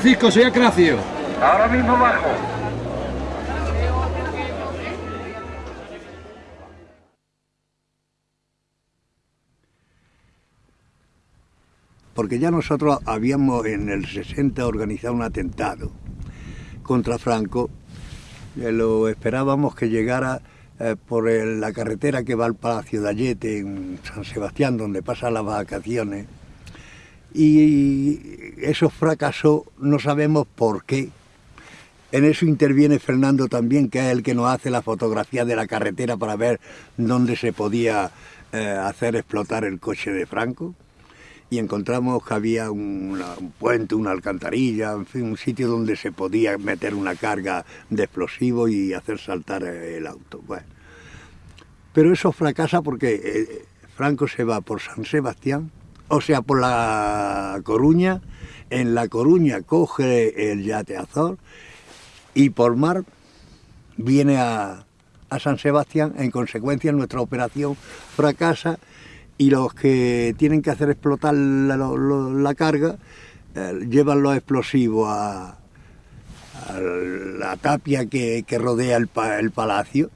Francisco, soy Acracio. ahora mismo bajo. porque ya nosotros habíamos en el 60 organizado un atentado contra Franco, eh, lo esperábamos que llegara eh, por la carretera que va al Palacio de Ayete en San Sebastián, donde pasa las vacaciones, y eso fracasó, no sabemos por qué. En eso interviene Fernando también, que es el que nos hace la fotografía de la carretera para ver dónde se podía eh, hacer explotar el coche de Franco y encontramos que había una- un puente, una alcantarilla, en fin, un sitio donde se podía meter una carga de explosivos y hacer saltar el auto. Bueno. Pero eso fracasa porque eh, Franco se va por San Sebastián, o sea, por la Coruña, en la Coruña coge el yate Azor y por mar viene a, a San Sebastián, en consecuencia nuestra operación fracasa y los que tienen que hacer explotar la, carga eh, llevan los explosivos a, la tapia que, que rodea el palacio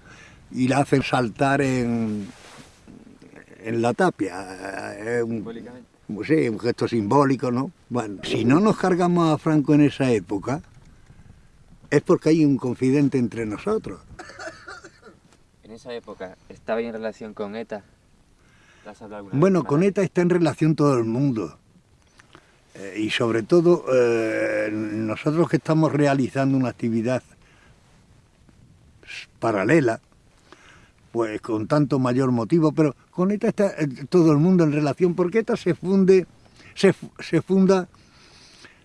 y la hacen saltar en, en la tapia. Es un, sí, un gesto simbólico, ¿no? Bueno, si no nos cargamos a Franco en esa época, es porque hay un confidente entre nosotros. En esa época, ¿estaba en relación con ETA? ¿Te has hablado alguna vez Bueno, con? ETA está en relación todo el mundo. Eh, y sobre todo eh, nosotros que estamos realizando una actividad paralela, pues con tanto mayor motivo, pero con ETA está eh, todo el mundo en relación, porque ETA se funde, se, se funda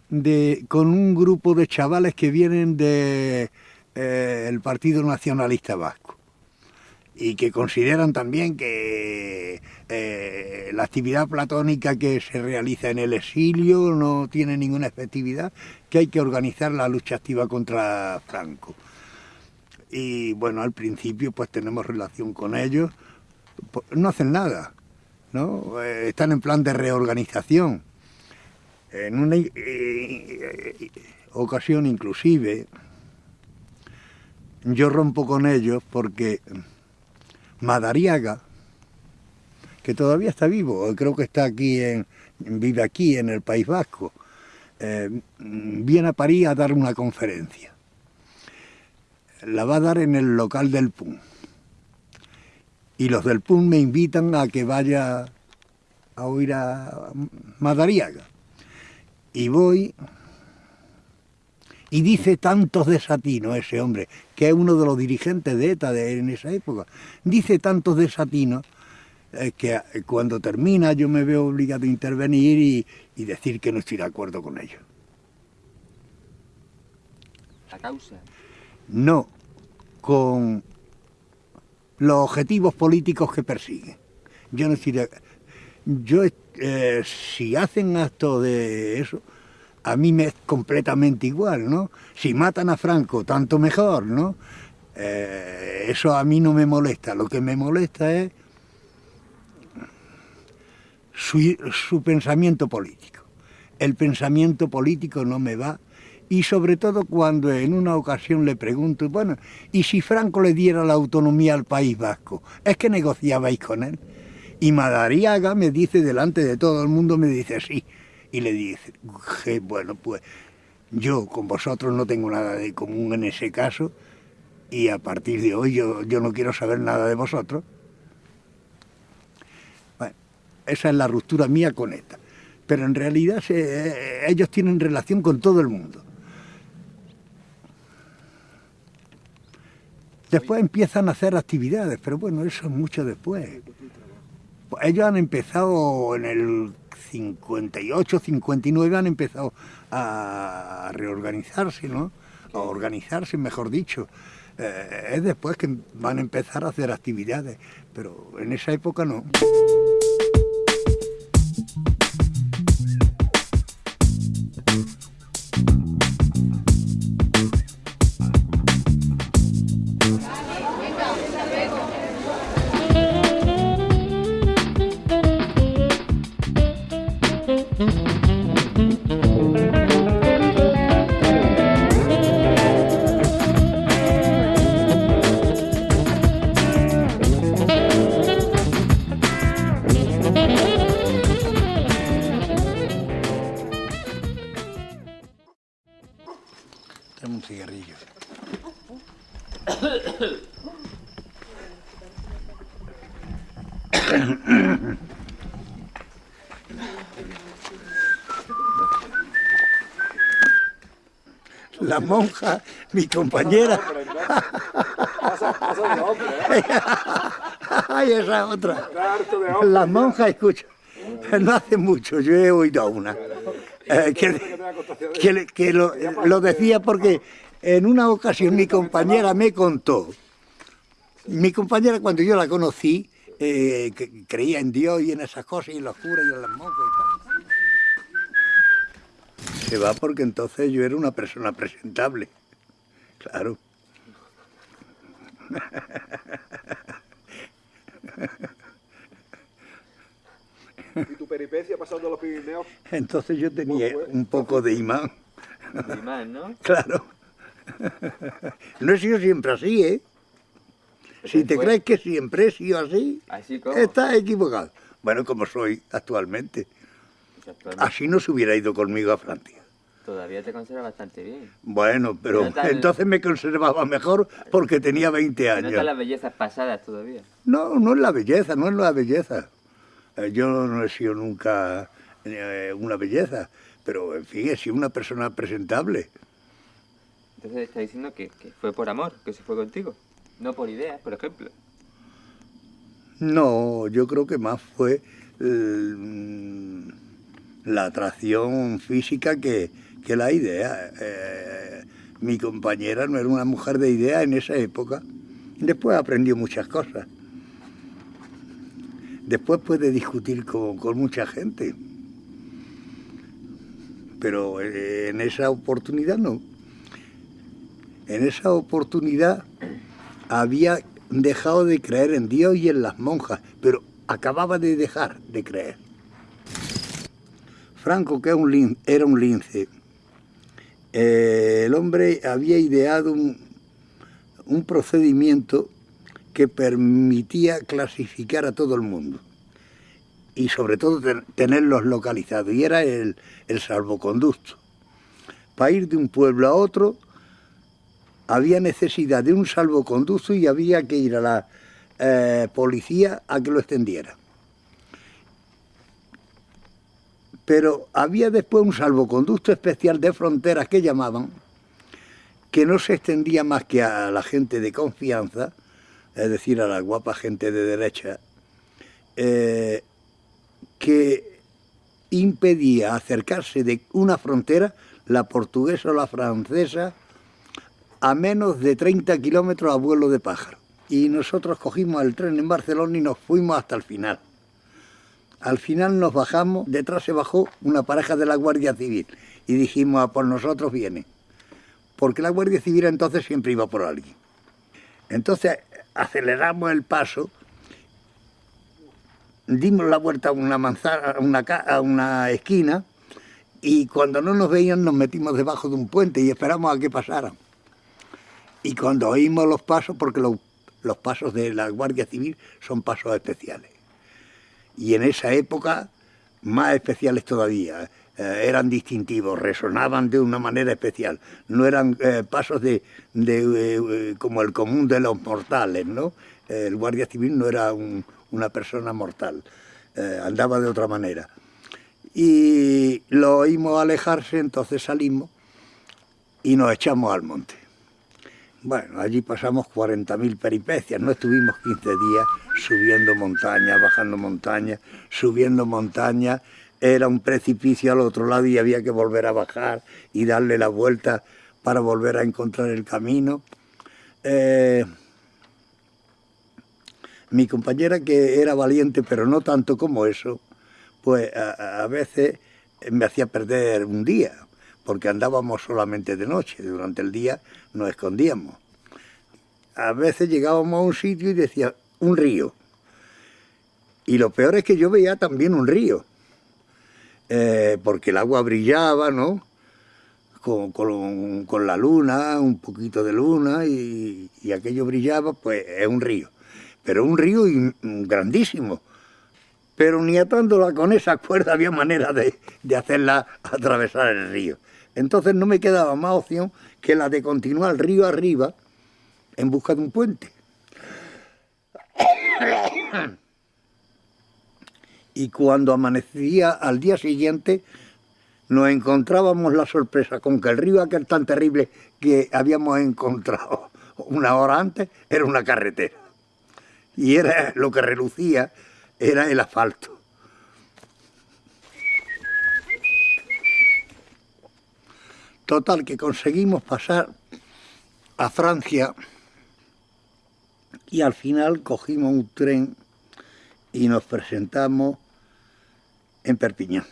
de, con un grupo de chavales que vienen del Partido Nacionalista Vasco y que consideran también que eh, la actividad platónica que se realiza en el exilio no tiene ninguna efectividad, que hay que organizar la lucha activa contra Franco. Y bueno, al principio pues tenemos relación con ellos, pues, no hacen nada, ¿no? Eh, están en plan de reorganización. En una eh, eh, ocasión inclusive yo rompo con ellos porque Madariaga, que todavía está vivo, creo que está aquí en, vive aquí en el País Vasco, eh, viene a París a dar una conferencia. La va a dar en el local del PUN. Y los del PUN me invitan a que vaya a oír a Madariaga. Y voy y dice tantos desatinos ese hombre, que es uno de los dirigentes de ETA en esa época, dice tantos desatinos eh, que eh, cuando termina yo me veo obligado a intervenir y, y decir que no estoy de acuerdo con ellos. La causa. No con los objetivos políticos que persiguen. Yo no estoy de- Yo, eh, si hacen actos de eso, a mí me es completamente igual, ¿no? Si matan a Franco, tanto mejor, ¿no? Eh, eso a mí no me molesta. Lo que me molesta es su, su pensamiento político. El pensamiento político no me va y sobre todo cuando en una ocasión le pregunto, bueno, ¿y si Franco le diera la autonomía al País Vasco? ¿Es que negociabais con él? Y Madariaga me dice delante de todo el mundo, me dice sí. Y le dice, "Je, bueno, pues yo con vosotros no tengo nada de común en ese caso y a partir de hoy yo, yo no quiero saber nada de vosotros. Bueno, esa es la ruptura mía con ETA. Pero en realidad se- ellos tienen relación con todo el mundo. Después empiezan a hacer actividades, pero bueno, eso es mucho después. Ellos han empezado en el 58, 59, han empezado a reorganizarse, ¿no? A organizarse, mejor dicho. Eh, es después que van a empezar a hacer actividades, pero en esa época no. Monja, mi compañera. Ay, esa otra. La monja, escucha, no hace mucho, yo he oído una. Eh, que, que, lo, lo decía porque en una ocasión mi compañera me contó, mi compañera cuando yo la conocí, eh, creía en Dios y en esas cosas, y en los curas y en las monjas y tal. Se va porque entonces yo era una persona presentable, claro. ¿Y tu peripecia pasando los Pirineos? Entonces yo tenía un poco de imán. De imán, ¿no? Claro. No he sido siempre así, ¿eh? Si te crees que siempre he sido así, estás equivocado. Bueno, como soy actualmente. Actualmente Así no se hubiera ido conmigo a Francia. Todavía te conserva bastante bien. Bueno, pero No entonces me conservaba mejor porque tenía 20 No están las años. bellezas pasadas todavía. No, no es la belleza, no es la belleza. Eh, Yo no he sido nunca eh, una belleza, pero en fin, he sido una persona presentable. Entonces está diciendo que, que fue por amor, que se fue contigo. No por ideas, por ejemplo. No, yo creo que más fue eh, la atracción física que, que la idea. Eh, mi compañera no era una mujer de idea en esa época. Después aprendió muchas cosas. Después puede discutir con, con mucha gente. Pero eh, en esa oportunidad no. En esa oportunidad había dejado de creer en Dios y en las monjas, pero acababa de dejar de creer. Franco, que era un lin- era un lince, eh, el hombre había ideado un, un procedimiento que permitía clasificar a todo el mundo y sobre todo ten- tenerlos localizados, y era el, el salvoconducto. Para ir de un pueblo a otro había necesidad de un salvoconducto y había que ir a la eh, policía a que lo extendiera. Pero había después un salvoconducto especial de fronteras que llamaban, que no se extendía más que a la gente de confianza, es decir, a la guapa gente de derecha, eh, que impedía acercarse de una frontera, la portuguesa o la francesa, a menos de 30 kilómetros a vuelo de pájaro. Y nosotros cogimos el tren en Barcelona y nos fuimos hasta el final. Al final nos bajamos, detrás se bajó una pareja de la Guardia Civil y dijimos, "A por nosotros viene. Porque la Guardia Civil entonces siempre iba por alguien. Entonces aceleramos el paso, dimos la vuelta a una manzana, a una, esquina y cuando no nos veían nos metimos debajo de un puente y esperamos a que pasaran. Y cuando oímos los pasos, porque los pasos de la Guardia Civil son pasos especiales. Y en esa época, más especiales todavía, eh, eran distintivos, resonaban de una manera especial. No eran eh, pasos de, de, eh, como el común de los mortales, ¿no? El Guardia Civil no era un- una persona mortal, andaba de otra manera. Y lo oímos alejarse, entonces salimos y nos echamos al monte. Bueno, allí pasamos 40.000 peripecias, no estuvimos 15 días subiendo montañas, bajando montañas, subiendo montañas, era un precipicio al otro lado y había que volver a bajar y darle la vuelta para volver a encontrar el camino. Eh, mi compañera que era valiente, pero no tanto como eso, pues a veces me hacía perder un día, porque andábamos solamente de noche, durante el día nos escondíamos. A veces llegábamos a un sitio y decía, un río. Y lo peor es que yo veía también un río, eh, porque el agua brillaba, ¿no? Con, con- la luna, un poquito de luna, y, y aquello brillaba, pues es un río. Pero un río grandísimo. Pero ni atándola con esa cuerda había manera de, de hacerla atravesar el río. Entonces no me quedaba más opción que la de continuar río arriba en busca de un puente. Y cuando amanecía al día siguiente, nos encontrábamos la sorpresa con que el río aquel tan terrible que habíamos encontrado una hora antes era una carretera. Y era lo que relucía era el asfalto. Total, que conseguimos pasar a Francia y al final cogimos un tren y nos presentamos en Perpiñán.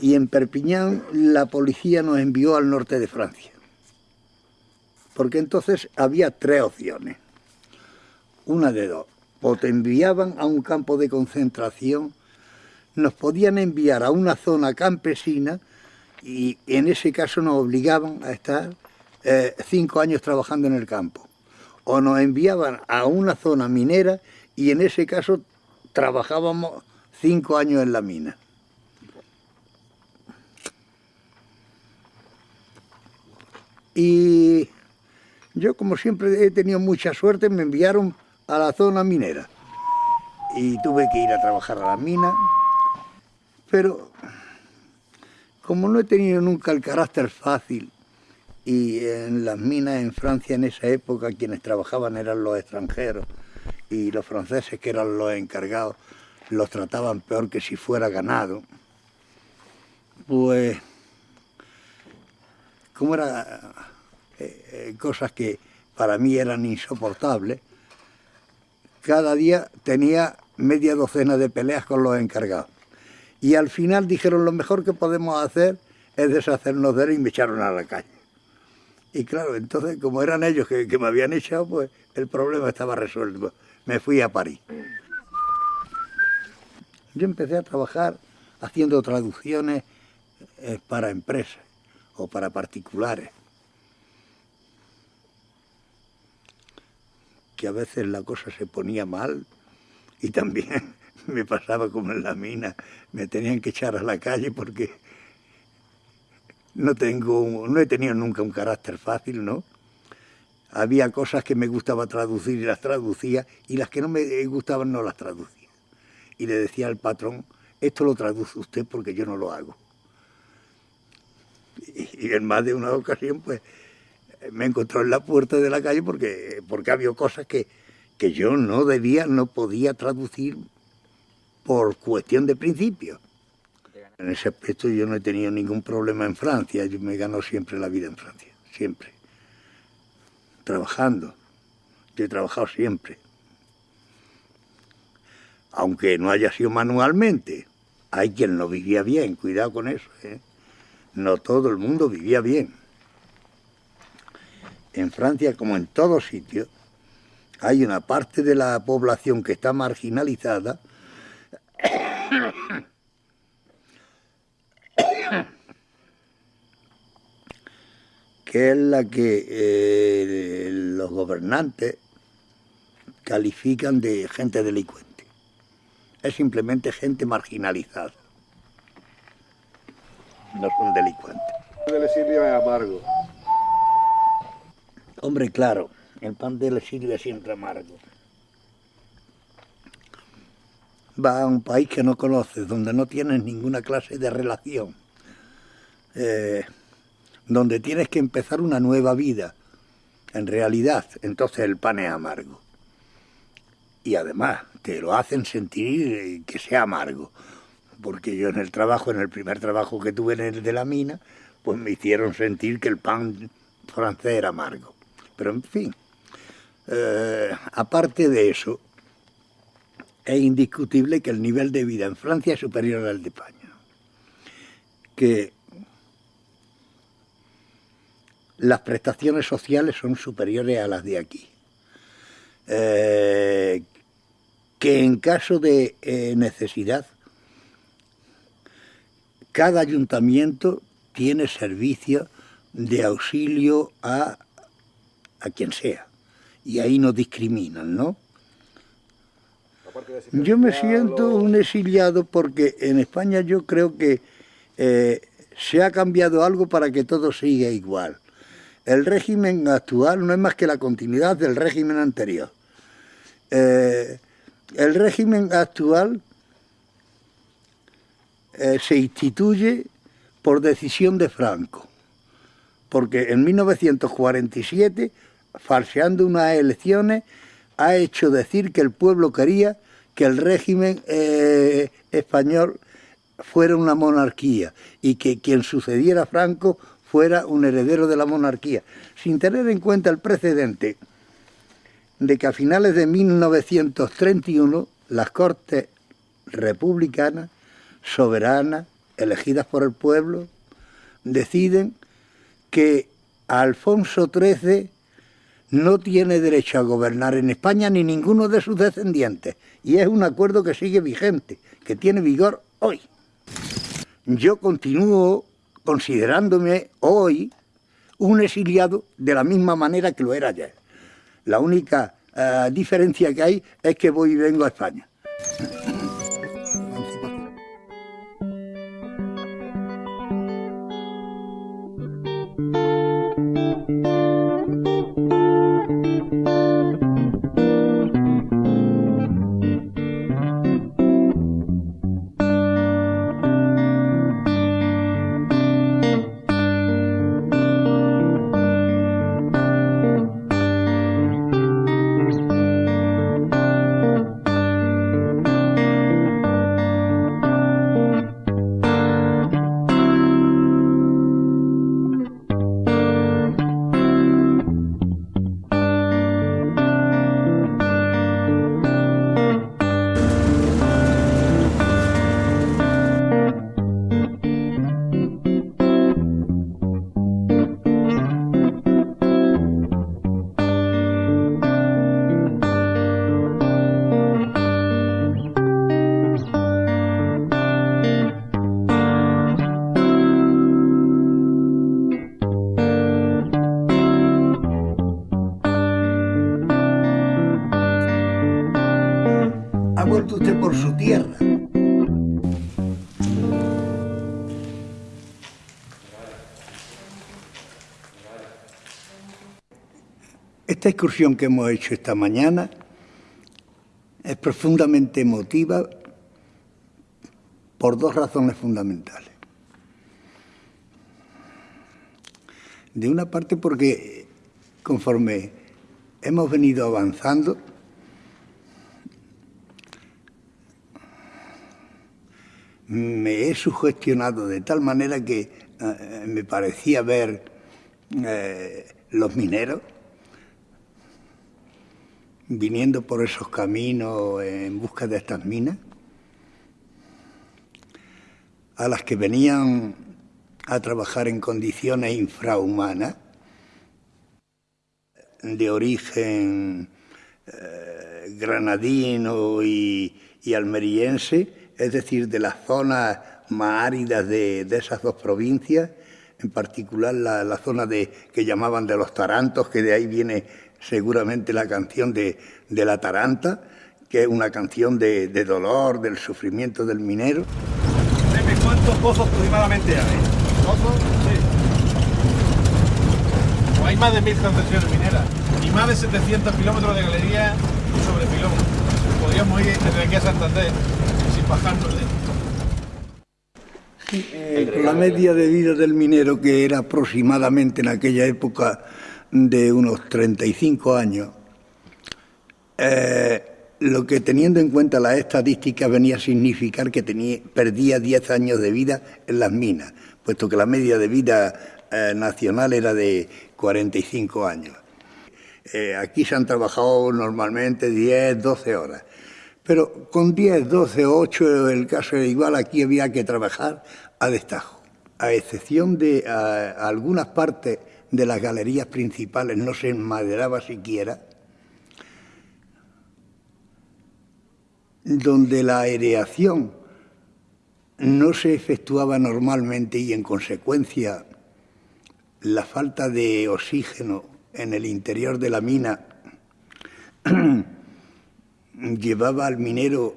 Y en Perpiñán la policía nos envió al norte de Francia. Porque entonces había tres opciones. Una de dos. O te enviaban a un campo de concentración, nos podían enviar a una zona campesina y en ese caso nos obligaban a estar eh, cinco años trabajando en el campo. O nos enviaban a una zona minera y en ese caso trabajábamos cinco años en la mina. Y yo, como siempre he tenido mucha suerte, me enviaron a la zona minera. Y tuve que ir a trabajar a la mina. Pero, como no he tenido nunca el carácter fácil, y en las minas en Francia en esa época quienes trabajaban eran los extranjeros, y los franceses, que eran los encargados, los trataban peor que si fuera ganado, pues, como eran eh, eh, cosas que para mí eran insoportables, cada día tenía media docena de peleas con los encargados. Y al final dijeron, lo mejor que podemos hacer es deshacernos de él y me echaron a la calle. Y claro, entonces, como eran ellos que, me habían echado, pues el problema estaba resuelto me fui a París. Yo empecé a trabajar haciendo traducciones eh, para empresas o para particulares. Que a veces la cosa se ponía mal y también me pasaba como en la mina, me tenían que echar a la calle porque no tengo, no he tenido nunca un carácter fácil, ¿no? había cosas que me gustaba traducir y las traducía, y las que no me gustaban no las traducía. Y le decía al patrón, esto lo traduce usted porque yo no lo hago. Y, en más de una ocasión, pues, me encontró en la puerta de la calle porque, porque había cosas que, que yo no debía, no podía traducir por cuestión de principio. En ese aspecto yo no he tenido ningún problema en Francia, yo me gano siempre la vida en Francia, siempre trabajando. Yo he trabajado siempre. Aunque no haya sido manualmente. Hay quien no vivía bien, cuidado con eso. ¿eh? No todo el mundo vivía bien. En Francia, como en todos sitios, hay una parte de la población que está marginalizada que es la que eh, los gobernantes califican de gente delincuente. Es simplemente gente marginalizada. No son delincuentes. El exilio es amargo. Hombre, claro, el pan del exilio es siempre amargo. A un país que no conoces, donde no tienes ninguna clase de relación. Eh, donde tienes que empezar una nueva vida, en realidad, entonces el pan es amargo. Y además, te lo hacen sentir que sea amargo. Porque yo en el trabajo, en el primer trabajo que tuve en el de la mina, pues me hicieron sentir que el pan francés era amargo. Pero en fin, eh, aparte de eso, es indiscutible que el nivel de vida en Francia es superior al de España. Que las prestaciones sociales son superiores a las de aquí. Eh, que en caso de eh, necesidad, cada ayuntamiento tiene servicio de auxilio a, a quien sea. Y ahí no discriminan, ¿no? Yo me siento un exiliado porque en España yo creo que eh, se ha cambiado algo para que todo siga igual. El régimen actual no es más que la continuidad del régimen anterior. Eh, el régimen actual eh, se instituye por decisión de Franco, porque en 1947, falseando unas elecciones, ha hecho decir que el pueblo quería que el régimen eh, español fuera una monarquía y que quien sucediera a Franco fuera un heredero de la monarquía, sin tener en cuenta el precedente de que a finales de 1931 las Cortes republicanas, soberanas, elegidas por el pueblo, deciden que Alfonso XIII no tiene derecho a gobernar en España ni ninguno de sus descendientes. Y es un acuerdo que sigue vigente, que tiene vigor hoy. Yo continúo considerándome hoy un exiliado de la misma manera que lo era ayer. La única eh, diferencia que hay es que voy y vengo a España. Esta excursión que hemos hecho esta mañana es profundamente emotiva por dos razones fundamentales. De una parte porque conforme hemos venido avanzando, me he sugestionado de tal manera que eh, me parecía ver eh, los mineros viniendo por esos caminos en busca de estas minas, a las que venían a trabajar en condiciones infrahumanas, de origen eh, granadino y, almeriense, es decir, de las zonas más áridas de, esas dos provincias, en particular la, la, zona de, que llamaban de los tarantos, que de ahí viene seguramente la canción de, la Taranta, que es una canción de, dolor, del sufrimiento del minero. ¿Cuántos pozos aproximadamente hay? ¿Pozos? Sí. Hay más de mil concesiones mineras y más de 700 kilómetros de galería sobre pilón. Podríamos ir desde aquí a Santander sin bajarnos de la media de vida del minero, que era aproximadamente en aquella época de unos 35 años, eh, lo que teniendo en cuenta las estadísticas venía a significar que tenía, perdía 10 años de vida en las minas, puesto que la media de vida eh, nacional era de 45 años. Eh, aquí se han trabajado normalmente 10, 12 horas, pero con 10, 12, 8 el caso era igual, aquí había que trabajar a destajo, a excepción de algunas partes de las galerías principales no se enmaderaba siquiera, donde la aireación no se efectuaba normalmente y en consecuencia la falta de oxígeno en el interior de la mina llevaba al minero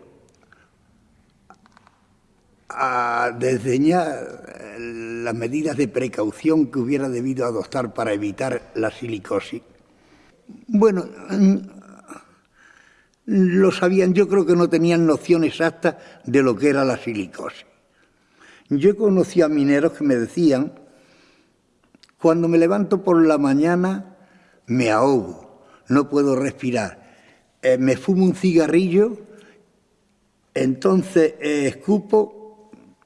a desdeñar las medidas de precaución que hubiera debido adoptar para evitar la silicosis. Bueno, mm, lo sabían, yo creo que no tenían noción exacta de lo que era la silicosis. Yo conocí a mineros que me decían, cuando me levanto por la mañana me ahogo, no puedo respirar, eh, me fumo un cigarrillo, entonces eh, escupo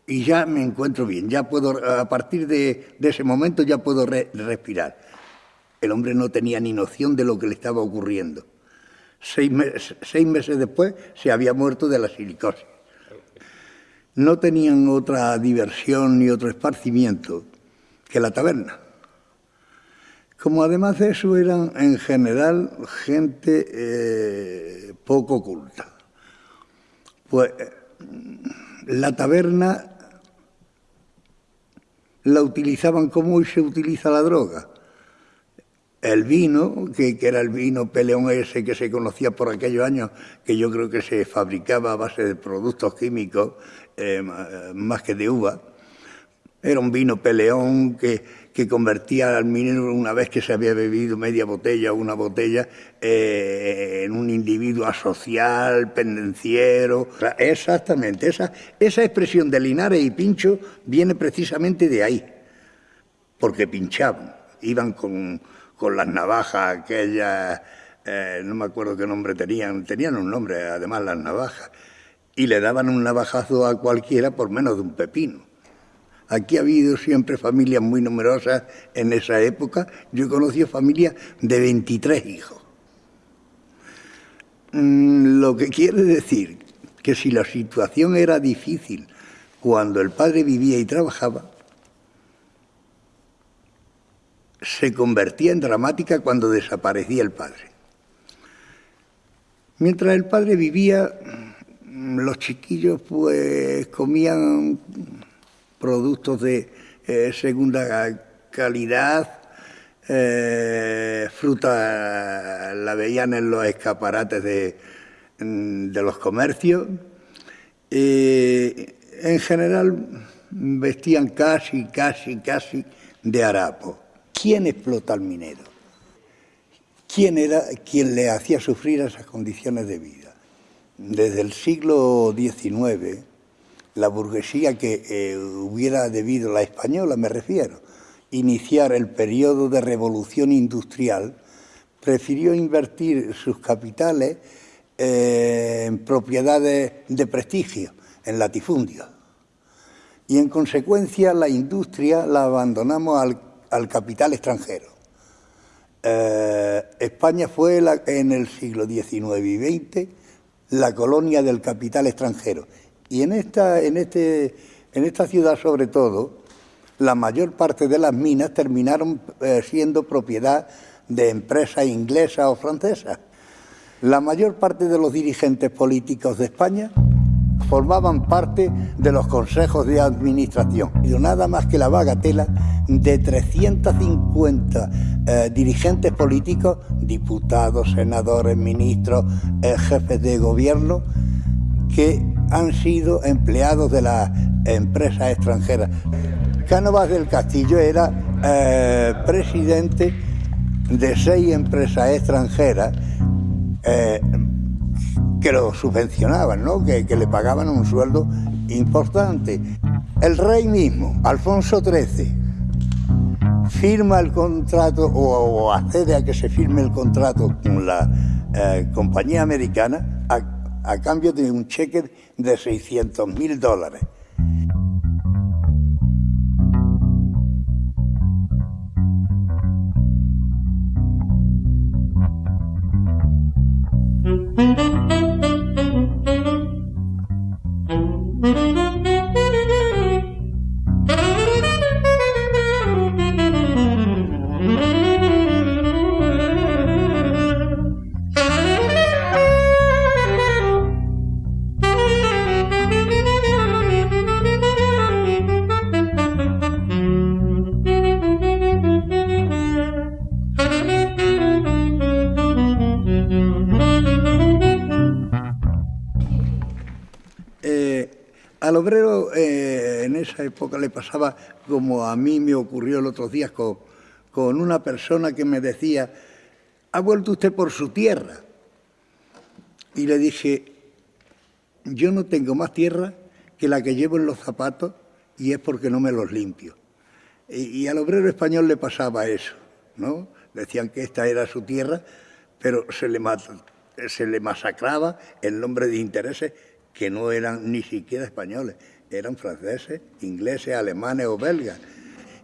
y ya me encuentro bien, ya puedo, a partir de, ese momento ya puedo respirar. El hombre no tenía ni noción de lo que le estaba ocurriendo. Seis, meses después se había muerto de la silicosis. No tenían otra diversión ni otro esparcimiento que la taberna. Como además de eso eran en general gente eh, poco culta. Pues la taberna la utilizaban como hoy se utiliza la droga, el vino, que, era el vino peleón ese que se conocía por aquellos años, que yo creo que se fabricaba a base de productos químicos eh, más que de uva, era un vino peleón que, convertía al minero una vez que se había bebido media botella o una botella eh, en un individuo asocial, pendenciero. Exactamente, esa, esa expresión de Linares y Pincho viene precisamente de ahí, porque pinchaban, iban con con las navajas aquellas, eh, no me acuerdo qué nombre tenían, tenían un nombre además las navajas, y le daban un navajazo a cualquiera por menos de un pepino. Aquí ha habido siempre familias muy numerosas en esa época. Yo he conocido familias de 23 hijos. Mm, lo que quiere decir que si la situación era difícil cuando el padre vivía y trabajaba, se convertía en dramática cuando desaparecía el padre. Mientras el padre vivía, los chiquillos pues comían productos de eh, segunda calidad, eh, fruta la veían en los escaparates de, de los comercios. en general vestían casi, casi, casi de harapo. ¿Quién explota al minero? ¿Quién era quien le hacía sufrir esas condiciones de vida? Desde el siglo XIX, la burguesía que eh, hubiera debido, la española me refiero, iniciar el periodo de revolución industrial, prefirió invertir sus capitales eh, en propiedades de prestigio, en latifundios. Y en consecuencia la industria la abandonamos al al capital extranjero. Eh, España fue en el siglo XIX y XX la colonia del capital extranjero. Y en esta, en, este, en esta ciudad, sobre todo, la mayor parte de las minas terminaron eh, siendo propiedad de empresas inglesas o francesas. La mayor parte de los dirigentes políticos de España formaban parte de los consejos de administración. Y nada más que la bagatela de 350 eh, dirigentes políticos, diputados, senadores, ministros, eh, jefes de gobierno, que han sido empleados de las empresas extranjeras. Cánovas del Castillo era eh, presidente de seis empresas extranjeras que lo subvencionaban, ¿no? que, le pagaban un sueldo importante. El rey mismo, Alfonso XIII, firma el contrato o, accede a que se firme el contrato con la eh, compañía americana a, cambio de un cheque de 600 mil dólares. Época le pasaba como a mí me ocurrió el otro día con, con una persona que me decía, ¿ha vuelto usted por su tierra? Y le dije, yo no tengo más tierra que la que llevo en los zapatos y es porque no me los limpio. Y, al obrero español le pasaba eso, ¿no? Decían que esta era su tierra, pero se le, se le masacraba en nombre de intereses que no eran ni siquiera españoles, eran franceses, ingleses, alemanes o belgas.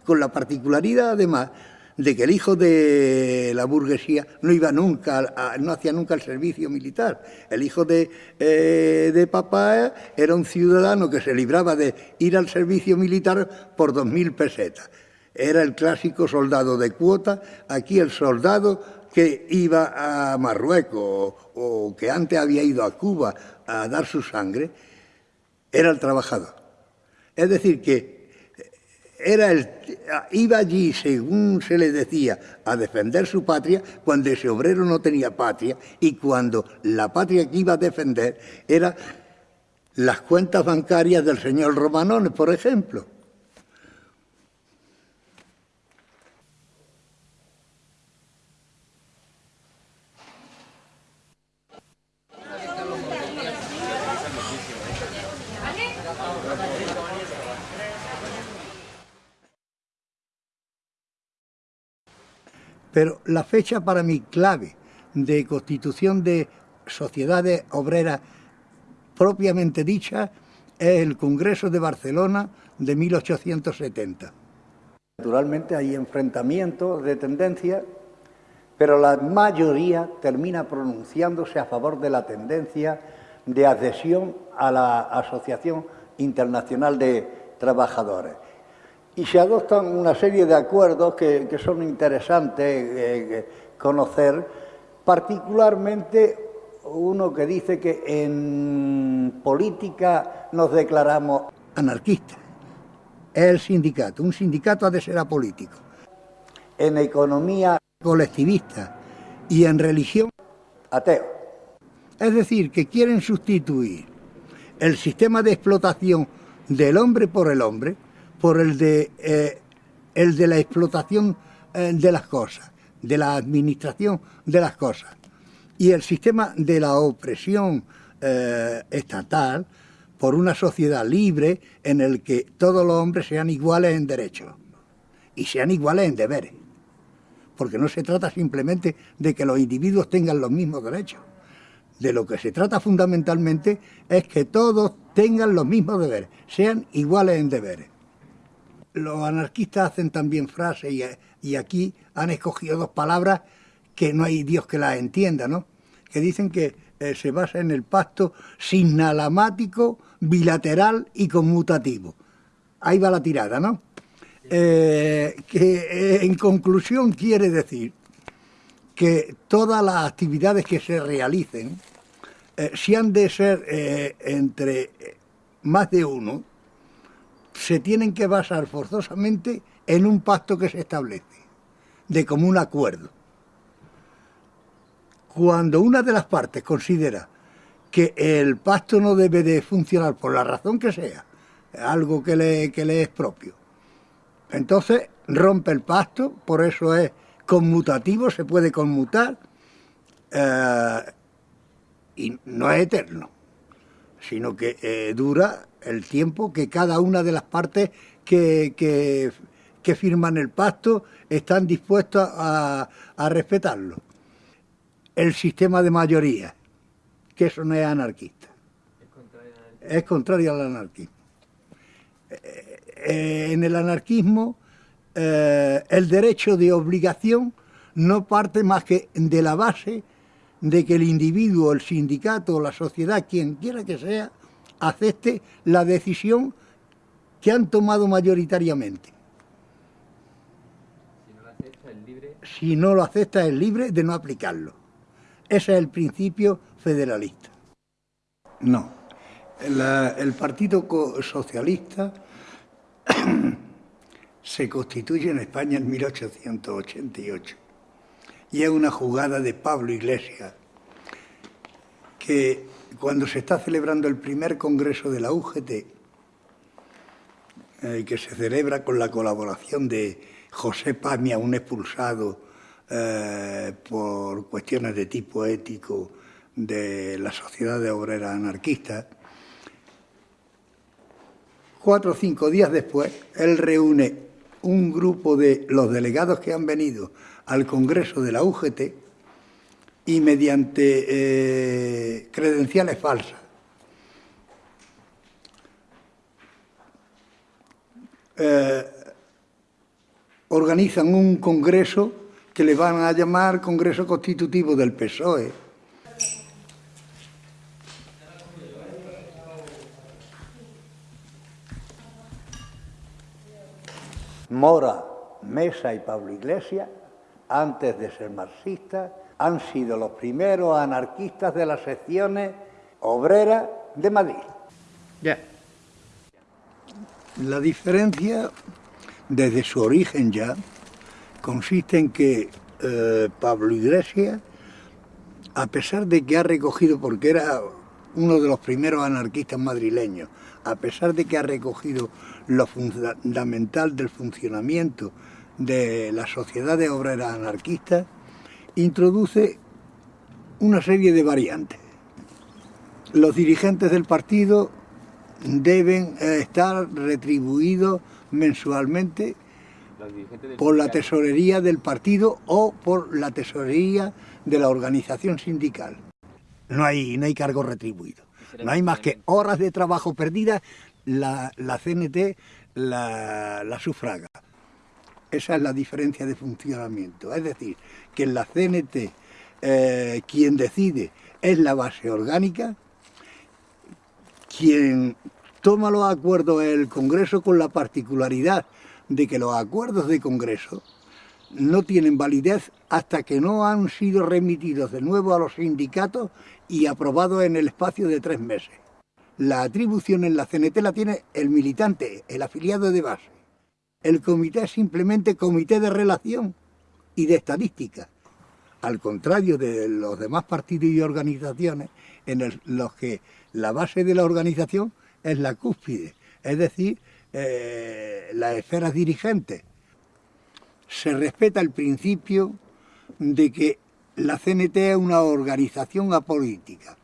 Con la particularidad, además, de que el hijo de la burguesía no iba nunca, no hacía nunca el servicio militar. El hijo de, eh, de papá era un ciudadano que se libraba de ir al servicio militar por dos mil pesetas. Era el clásico soldado de cuota, aquí el soldado que iba a Marruecos o que antes había ido a Cuba a dar su sangre, era el trabajador. Es decir, que era el, iba allí, según se le decía, a defender su patria, cuando ese obrero no tenía patria y cuando la patria que iba a defender era las cuentas bancarias del señor Romanones, por ejemplo. Pero la fecha para mí clave de constitución de sociedades obreras propiamente dicha es el Congreso de Barcelona de 1870. Naturalmente hay enfrentamientos de tendencia, pero la mayoría termina pronunciándose a favor de la tendencia de adhesión a la Asociación Internacional de Trabajadores y se adoptan una serie de acuerdos que, son interesantes eh, conocer, particularmente uno que dice que en política nos declaramos anarquistas. Es el sindicato. Un sindicato ha de ser apolítico. En economía colectivista y en religión ateo. Es decir, que quieren sustituir el sistema de explotación del hombre por el hombre por el de, eh, el de la explotación eh, de las cosas, de la administración de las cosas. Y el sistema de la opresión eh, estatal por una sociedad libre en el que todos los hombres sean iguales en derechos y sean iguales en deberes. Porque no se trata simplemente de que los individuos tengan los mismos derechos. De lo que se trata fundamentalmente es que todos tengan los mismos deberes, sean iguales en deberes los anarquistas hacen también frases y, aquí han escogido dos palabras que no hay Dios que las entienda, ¿no? Que dicen que eh, se basa en el pacto sinalamático, bilateral y conmutativo. Ahí va la tirada, ¿no? Eh, que eh, en conclusión quiere decir que todas las actividades que se realicen, si han de ser entre más de uno, se tienen que basar forzosamente en un pacto que se establece, de común acuerdo. Cuando una de las partes considera que el pacto no debe de funcionar por la razón que sea, algo que le, le es propio, entonces rompe el pacto, por eso es conmutativo, se puede conmutar, eh, y no es eterno, sino que eh, dura el tiempo que cada una de las partes que, que, firman el pacto están dispuestos a, respetarlo. El sistema de mayoría, que eso no es anarquista. Es contrario al anarquismo. Eh, eh, en el anarquismo, eh, el derecho de obligación no parte más que de la base de que el individuo, el sindicato, la sociedad, quien quiera que sea, acepte la decisión que han tomado mayoritariamente. Si no lo acepta, es libre. de no aplicarlo. Ese es el principio federalista. No. el Partido Socialista se constituye en España en 1888 y es una jugada de Pablo Iglesias que cuando se está celebrando el primer congreso de la UGT, eh, que se celebra con la colaboración de José Pamia, un expulsado eh, por cuestiones de tipo ético de la Sociedad de Obreras Anarquistas, cuatro o cinco días después, él reúne un grupo de los delegados que han venido al Congreso de la UGT y mediante eh, credenciales falsas eh, organizan un congreso que le van a llamar Congreso Constitutivo del PSOE. Mora, Mesa y Pablo Iglesias, antes de ser marxistas, han sido los primeros anarquistas de las secciones obreras de Madrid. Ya. La diferencia, desde su origen ya, consiste en que eh, Pablo Iglesias, a pesar de que ha recogido, porque era uno de los primeros anarquistas madrileños, a pesar de que ha recogido lo fundamental del funcionamiento de la sociedad de obreras anarquistas, introduce una serie de variantes. Los dirigentes del partido deben eh, estar retribuidos mensualmente por la tesorería del partido o por la tesorería de la organización sindical. No hay, no hay cargo retribuido. No hay más que horas de trabajo perdidas, la, CNT la, sufraga. Esa es la diferencia de funcionamiento. Es decir, que en la CNT eh, quien decide es la base orgánica, quien toma los acuerdos es el Congreso con la particularidad de que los acuerdos de Congreso no tienen validez hasta que no han sido remitidos de nuevo a los sindicatos y aprobados en el espacio de tres meses. La atribución en la CNT la tiene el militante, el afiliado de base. El comité es simplemente comité de relación y de estadística. Al contrario de los demás partidos y organizaciones en los que la base de la organización es la cúspide, es decir, eh, las esferas dirigentes. Se respeta el principio de que la CNT es una organización apolítica,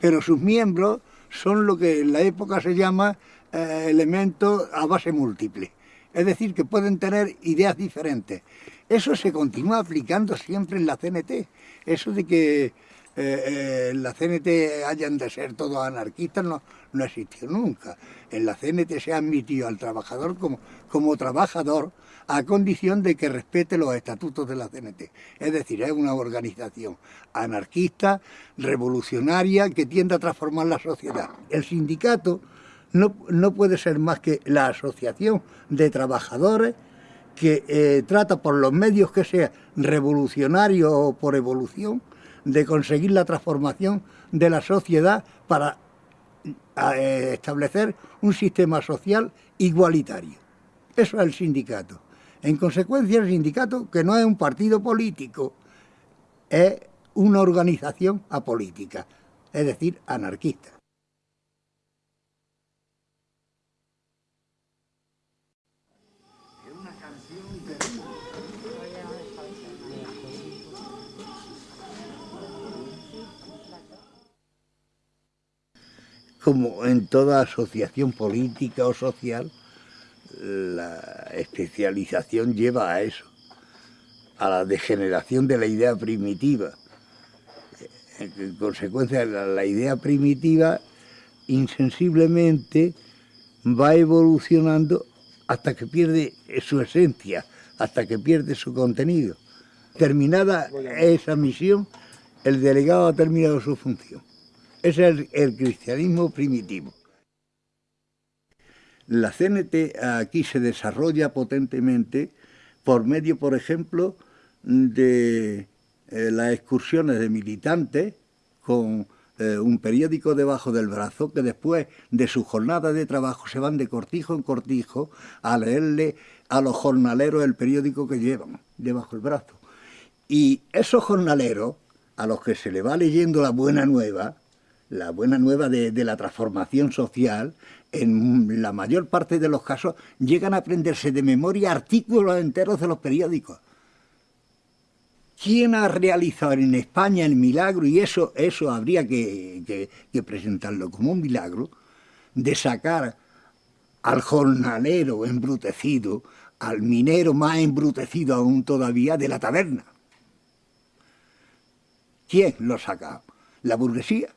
pero sus miembros son lo que en la época se llama eh, elementos a base múltiple, es decir, que pueden tener ideas diferentes. Eso se continúa aplicando siempre en la CNT, eso de que eh, en la CNT hayan de ser todos anarquistas no, no existió nunca. En la CNT se ha admitido al trabajador como, como trabajador a condición de que respete los estatutos de la CNT. Es decir, es una organización anarquista, revolucionaria, que tiende a transformar la sociedad. El sindicato no, no puede ser más que la asociación de trabajadores que eh, trata por los medios que sea revolucionario o por evolución de conseguir la transformación de la sociedad para eh, establecer un sistema social igualitario. Eso es el sindicato. En consecuencia, el sindicato, que no es un partido político, es una organización apolítica, es decir, anarquista. Como en toda asociación política o social, la especialización lleva a eso, a la degeneración de la idea primitiva. En consecuencia, la, idea primitiva insensiblemente va evolucionando hasta que pierde su esencia, hasta que pierde su contenido. Terminada esa misión, el delegado ha terminado su función. Es el cristianismo primitivo. La CNT aquí se desarrolla potentemente por medio, por ejemplo, de eh, las excursiones de militantes con eh, un periódico debajo del brazo que después de su jornada de trabajo se van de cortijo en cortijo a leerle a los jornaleros el periódico que llevan debajo del brazo. Y esos jornaleros, a los que se le va leyendo la buena nueva, la buena nueva de, la transformación social, en la mayor parte de los casos llegan a aprenderse de memoria artículos enteros de los periódicos. ¿Quién ha realizado en España el milagro? Y eso, eso habría que, presentarlo como un milagro, de sacar al jornalero embrutecido, al minero más embrutecido aún todavía de la taberna. ¿Quién lo ha sacado? ¿La burguesía?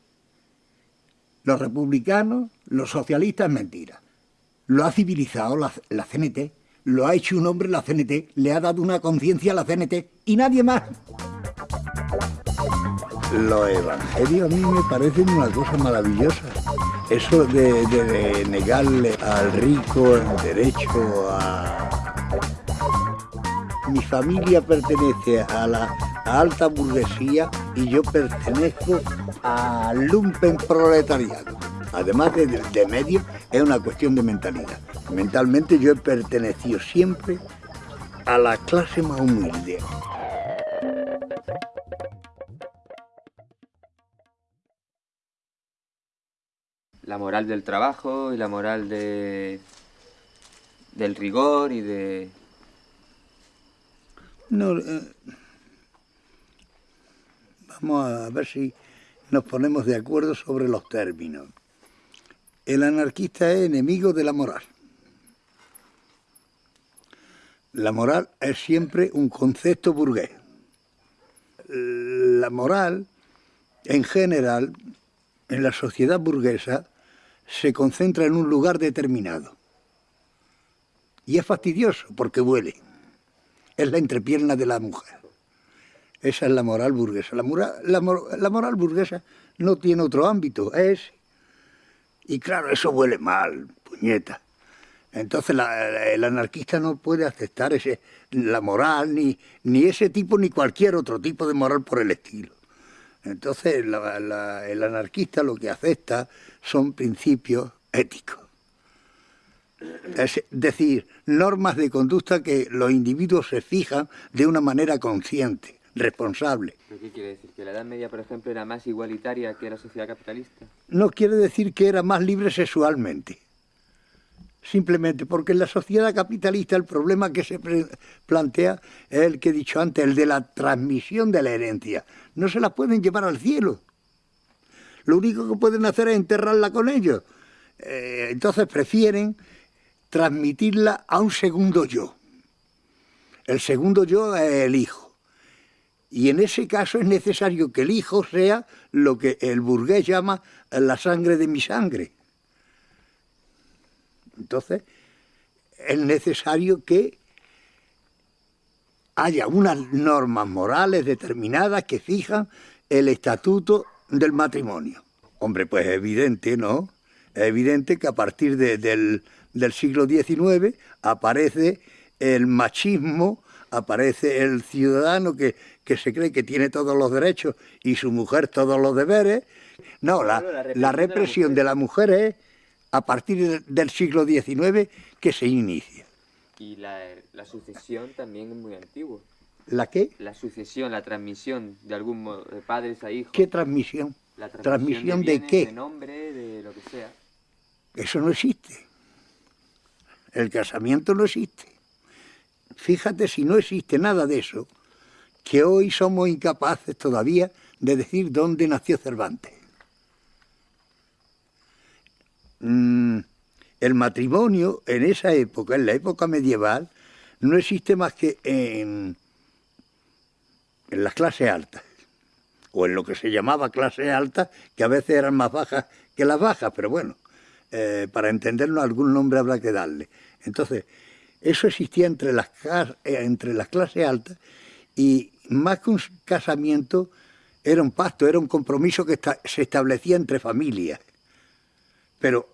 Los republicanos, los socialistas, mentira. Lo ha civilizado la, CNT, lo ha hecho un hombre la CNT, le ha dado una conciencia a la CNT y nadie más. Los evangelios a mí me parecen una cosa maravillosa. Eso de, negarle al rico el derecho a... Mi familia pertenece a la alta burguesía y yo pertenezco al lumpen proletariado. Además de, de, medio, es una cuestión de mentalidad. Mentalmente yo he pertenecido siempre a la clase más humilde. La moral del trabajo y la moral de, del rigor y de... No, eh, vamos a ver si nos ponemos de acuerdo sobre los términos. El anarquista es enemigo de la moral. La moral es siempre un concepto burgués. La moral, en general, en la sociedad burguesa, se concentra en un lugar determinado. Y es fastidioso porque huele. Es la entrepierna de la mujer. Esa es la moral burguesa. La, moral, burguesa no tiene otro ámbito, es... Y claro, eso huele mal, puñeta. Entonces el anarquista no puede aceptar ese, la moral, ni, ni ese tipo, ni cualquier otro tipo de moral por el estilo. Entonces el anarquista lo que acepta son principios éticos. Es decir, normas de conducta que los individuos se fijan de una manera consciente responsable. qué quiere decir? ¿Que la Edad Media, por ejemplo, era más igualitaria que la sociedad capitalista? No quiere decir que era más libre sexualmente. Simplemente porque en la sociedad capitalista el problema que se plantea es el que he dicho antes, el de la transmisión de la herencia. No se la pueden llevar al cielo. Lo único que pueden hacer es enterrarla con ellos. Eh, entonces prefieren transmitirla a un segundo yo. El segundo yo es el hijo. Y en ese caso es necesario que el hijo sea lo que el burgués llama la sangre de mi sangre. Entonces, es necesario que haya unas normas morales determinadas que fijan el estatuto del matrimonio. Hombre, pues es evidente, ¿no? Es evidente que a partir del, del siglo XIX aparece el machismo, aparece el ciudadano que, que se cree que tiene todos los derechos y su mujer todos los deberes. No, la, represión, de, la mujer es a partir del siglo XIX que se inicia. Y la, sucesión también es muy antigua. ¿La qué? La sucesión, la transmisión de algún modo, de padres a hijos. ¿Qué transmisión? La transmisión, de, de, qué? De nombre, de lo que sea. Eso no existe. El casamiento no existe. Fíjate si no existe nada de eso, que hoy somos incapaces todavía de decir dónde nació Cervantes. Mm, el matrimonio en esa época, en la época medieval, no existe más que en, las clases altas, o en lo que se llamaba clase alta, que a veces eran más bajas que las bajas, pero bueno, eh, para entenderlo algún nombre habrá que darle. Entonces, eso existía entre las, eh, entre las clases altas y más que un casamiento, era un pacto, era un compromiso que se establecía entre familias. Pero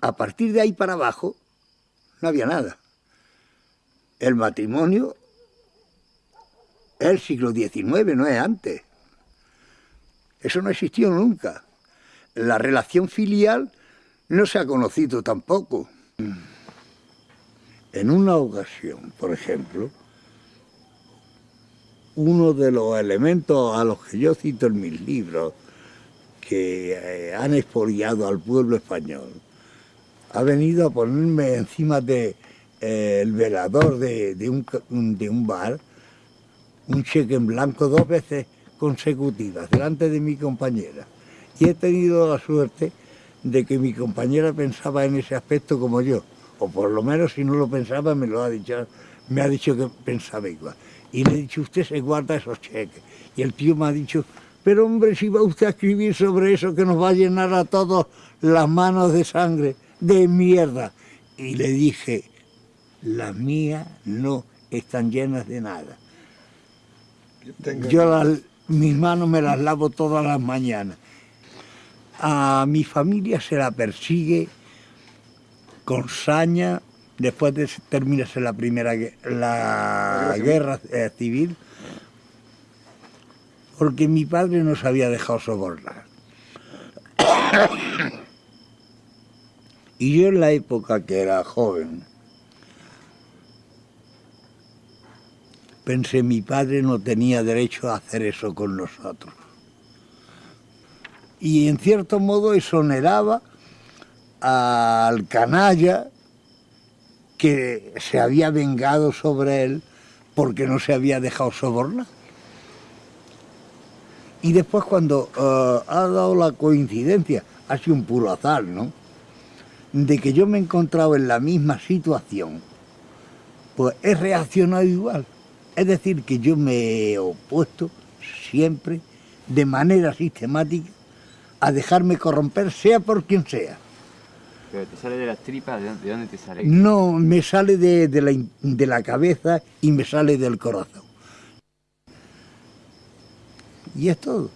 a partir de ahí para abajo no había nada. El matrimonio es el siglo XIX, no es antes. Eso no existió nunca. La relación filial no se ha conocido tampoco. En una ocasión, por ejemplo, uno de los elementos a los que yo cito en mis libros que eh, han expoliado al pueblo español, ha venido a ponerme encima de eh, el velador de, un, de un bar un cheque en blanco dos veces consecutivas delante de mi compañera. Y he tenido la suerte de que mi compañera pensaba en ese aspecto como yo, o por lo menos si no lo pensaba me lo ha dicho, me ha dicho que pensaba igual. Y le he dicho, usted se guarda esos cheques. Y el tío me ha dicho, pero hombre, si va usted a escribir sobre eso que nos va a llenar a todos las manos de sangre, de mierda. Y le dije, las mías no están llenas de nada. Yo mis manos me las lavo todas las mañanas. A mi familia se la persigue con saña después de terminarse la primera la guerra eh, civil, porque mi padre nos había dejado sobornar. y yo en la época que era joven, pensé, mi padre no tenía derecho a hacer eso con nosotros. Y en cierto modo exoneraba al canalla que se había vengado sobre él porque no se había dejado sobornar. Y después cuando eh, ha dado la coincidencia, ha sido un puro azar, ¿no? De que yo me he encontrado en la misma situación, pues he reaccionado igual. Es decir, que yo me he opuesto siempre, de manera sistemática, a dejarme corromper, sea por quien sea. ¿Pero te sale de las tripas? ¿De dónde te sale? No, me sale de, la, de la cabeza y me sale del corazón. Y es todo.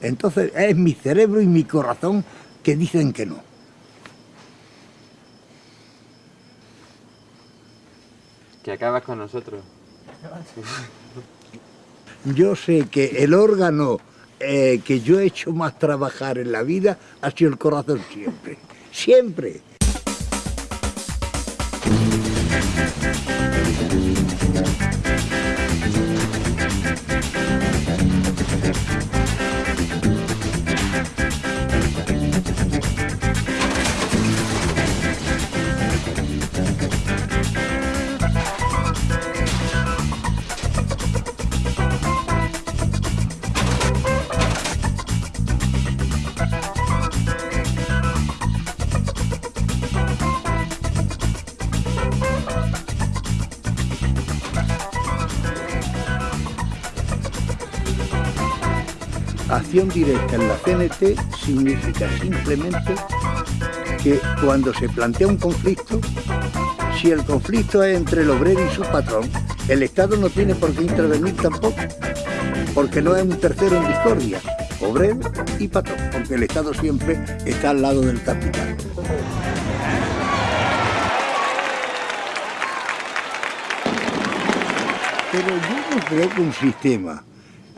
Entonces es mi cerebro y mi corazón que dicen que no. Que acabas con nosotros. Yo sé que el órgano eh, que yo he hecho más trabajar en la vida ha sido el corazón siempre. Siempre. Directa en la CNT significa simplemente que cuando se plantea un conflicto, si el conflicto es entre el obrero y su patrón, el Estado no tiene por qué intervenir tampoco, porque no es un tercero en discordia, obrero y patrón, porque el Estado siempre está al lado del capital. Pero yo no creo que un sistema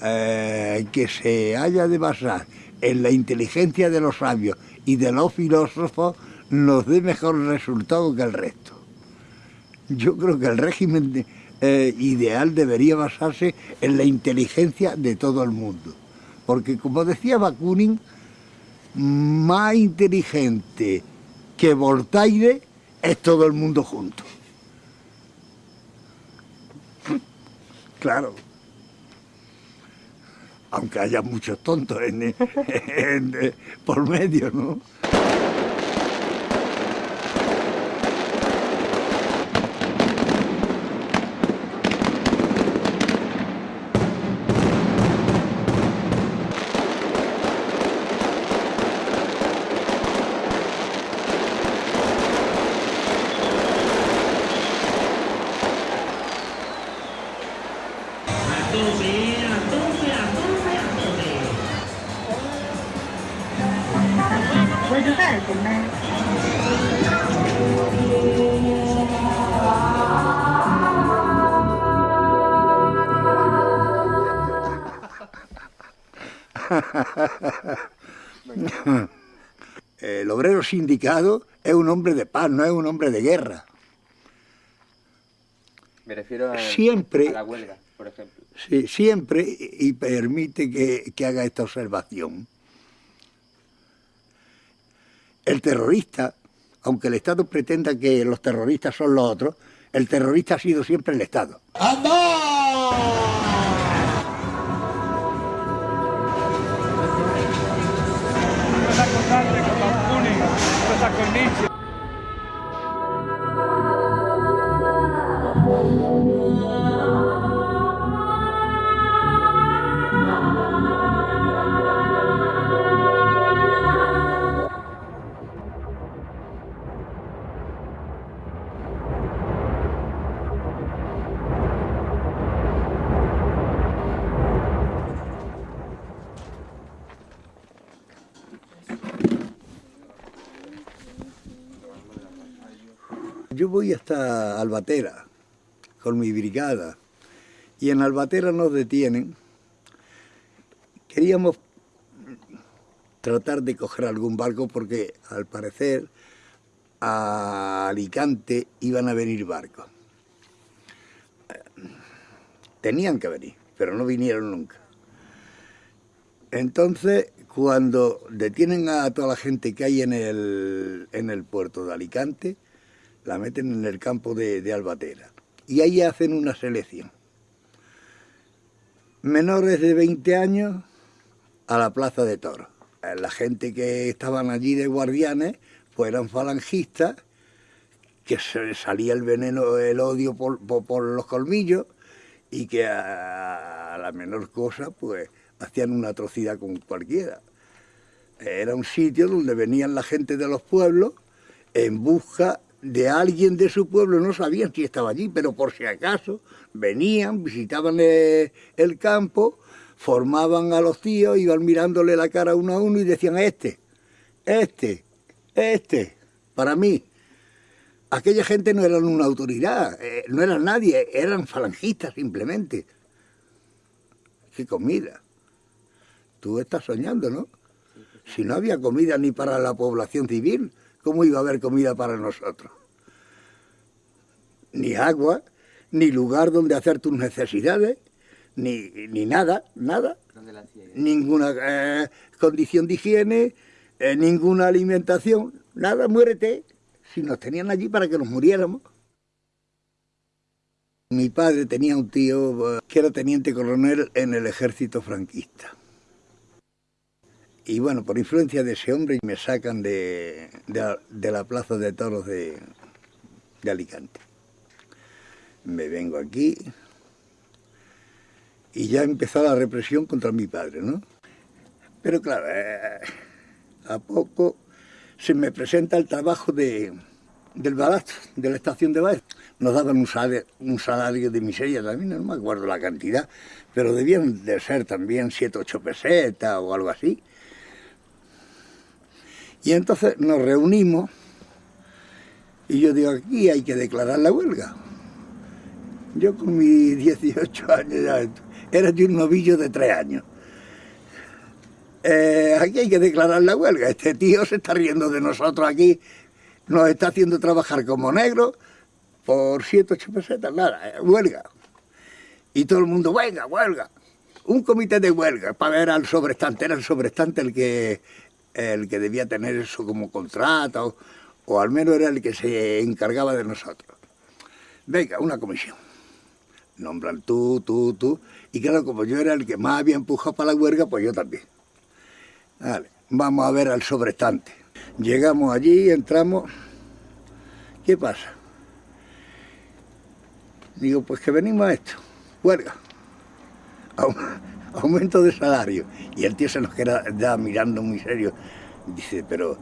eh, que se haya de basar en la inteligencia de los sabios y de los filósofos nos dé mejor resultado que el resto. Yo creo que el régimen eh, ideal debería basarse en la inteligencia de todo el mundo. Porque como decía Bakunin, más inteligente que Voltaire es todo el mundo junto. Claro aunque haya muchos tontos en, por medio, ¿no? El obrero sindicado es un hombre de paz, no es un hombre de guerra. Me refiero a, siempre, la huelga, por ejemplo. Sí, siempre, y permite que, haga esta observación. el terrorista, aunque el Estado pretenda que los terroristas son los otros, el terrorista ha sido siempre el Estado. Yo hasta Albatera con mi brigada y en Albatera nos detienen. Queríamos tratar de coger algún barco porque al parecer a Alicante iban a venir barcos. Tenían que venir, pero no vinieron nunca. Entonces, cuando detienen a toda la gente que hay en el, en el puerto de Alicante, la meten en el campo de, Albatera. Y ahí hacen una selección. Menores de 20 años a la plaza de toros. La gente que estaban allí de guardianes, pues eran falangistas, que se salía el veneno, el odio por, los colmillos, y que a, la menor cosa, pues hacían una atrocidad con cualquiera. Era un sitio donde venían la gente de los pueblos en busca de alguien de su pueblo, no sabían si estaba allí, pero por si acaso venían, visitaban eh, el campo, formaban a los tíos, iban mirándole la cara uno a uno y decían, este, este, este, para mí. Aquella gente no eran una autoridad, eh, no eran nadie, eran falangistas simplemente. ¿Qué comida? Tú estás soñando, ¿no? Si no había comida ni para la población civil, ¿cómo iba a haber comida para nosotros? Ni agua, ni lugar donde hacer tus necesidades, ni, ni nada, nada. Ninguna eh, condición de higiene, eh, ninguna alimentación, nada, muérete. Si nos tenían allí para que nos muriéramos. Mi padre tenía un tío eh, que era teniente coronel en el ejército franquista. Y bueno, por influencia de ese hombre me sacan de, la plaza de toros de, Alicante. Me vengo aquí y ya empezó la represión contra mi padre, ¿no? Pero claro, eh, a poco se me presenta el trabajo de, del balasto, de la estación de Baez. Nos daban un salario, un salario de miseria también, no me acuerdo la cantidad, pero debían de ser también 7, 8 pesetas o algo así. Y entonces nos reunimos y yo digo, aquí hay que declarar la huelga. Yo con mis 18 años era de un novillo de 3 años. Eh, aquí hay que declarar la huelga. Este tío se está riendo de nosotros aquí, nos está haciendo trabajar como negros por 7, 8 pesetas, nada, eh, huelga. Y todo el mundo, huelga, huelga. Un comité de huelga para ver al sobrestante, era el sobrestante el que el que debía tener eso como contrato, o al menos era el que se encargaba de nosotros. Venga, una comisión. Nombran tú, tú, tú. Y claro, como yo era el que más había empujado para la huelga, pues yo también. Vale, vamos a ver al sobrestante. Llegamos allí, entramos. ¿Qué pasa? Digo, pues que venimos a esto. Huelga aumento de salario. Y el tío se nos queda mirando muy serio. Dice, pero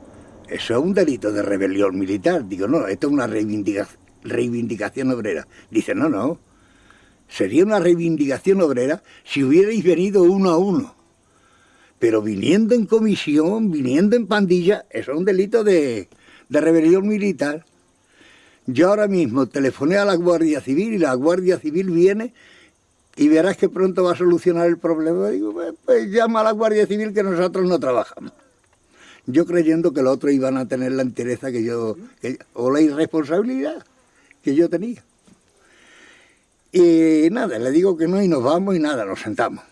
eso es un delito de rebelión militar. Digo, no, esto es una reivindicación obrera. Dice, no, no, sería una reivindicación obrera si hubierais venido uno a uno. Pero viniendo en comisión, viniendo en pandilla, eso es un delito de, de rebelión militar. Yo ahora mismo telefoné a la Guardia Civil y la Guardia Civil viene y verás que pronto va a solucionar el problema. Digo, pues, pues, llama a la Guardia Civil que nosotros no trabajamos. Yo creyendo que los otros iban a tener la entereza que yo, o la irresponsabilidad que yo tenía. Y nada, le digo que no y nos vamos y nada, nos sentamos.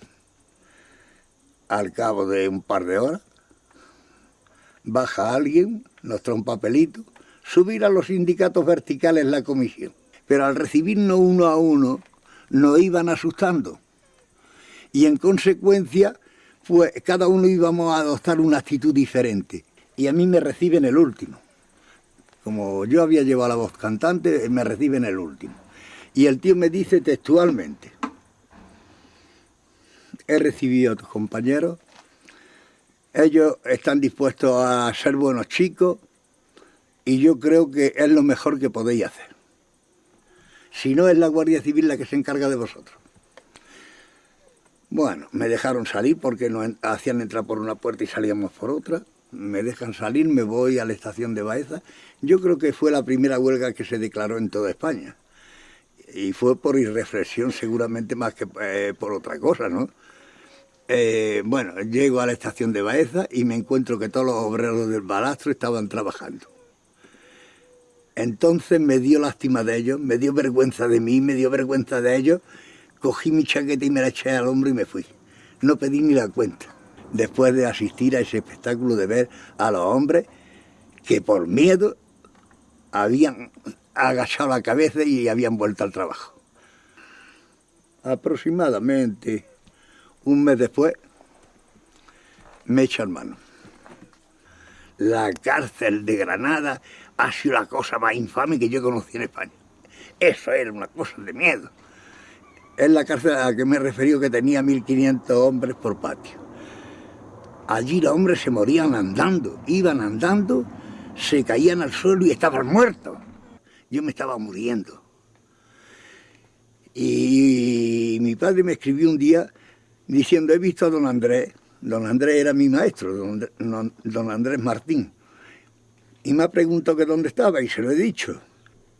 Al cabo de un par de horas, baja alguien, nos trae un papelito, subir a los sindicatos verticales la comisión. Pero al recibirnos uno a uno, nos iban asustando. Y en consecuencia, pues cada uno íbamos a adoptar una actitud diferente. Y a mí me reciben el último. Como yo había llevado la voz cantante, me reciben el último. Y el tío me dice textualmente, he recibido a tus compañeros, ellos están dispuestos a ser buenos chicos y yo creo que es lo mejor que podéis hacer. Si no es la Guardia Civil la que se encarga de vosotros. Bueno, me dejaron salir porque nos hacían entrar por una puerta y salíamos por otra. Me dejan salir, me voy a la estación de Baeza. Yo creo que fue la primera huelga que se declaró en toda España. Y fue por irreflexión seguramente más que eh, por otra cosa, ¿no? Eh, bueno, llego a la estación de Baeza y me encuentro que todos los obreros del balastro estaban trabajando. Entonces me dio lástima de ellos, me dio vergüenza de mí, me dio vergüenza de ellos. Cogí mi chaqueta y me la eché al hombro y me fui. No pedí ni la cuenta. Después de asistir a ese espectáculo de ver a los hombres que por miedo habían agachado la cabeza y habían vuelto al trabajo. Aproximadamente un mes después me echan mano. La cárcel de Granada ha sido la cosa más infame que yo conocí en España. Eso era una cosa de miedo. Es la cárcel a la que me he referido que tenía 1.500 hombres por patio. Allí los hombres se morían andando, iban andando, se caían al suelo y estaban muertos. Yo me estaba muriendo. Y mi padre me escribió un día diciendo, he visto a don Andrés. Don Andrés era mi maestro, don, Andrés Martín y me ha preguntado que dónde estaba y se lo he dicho.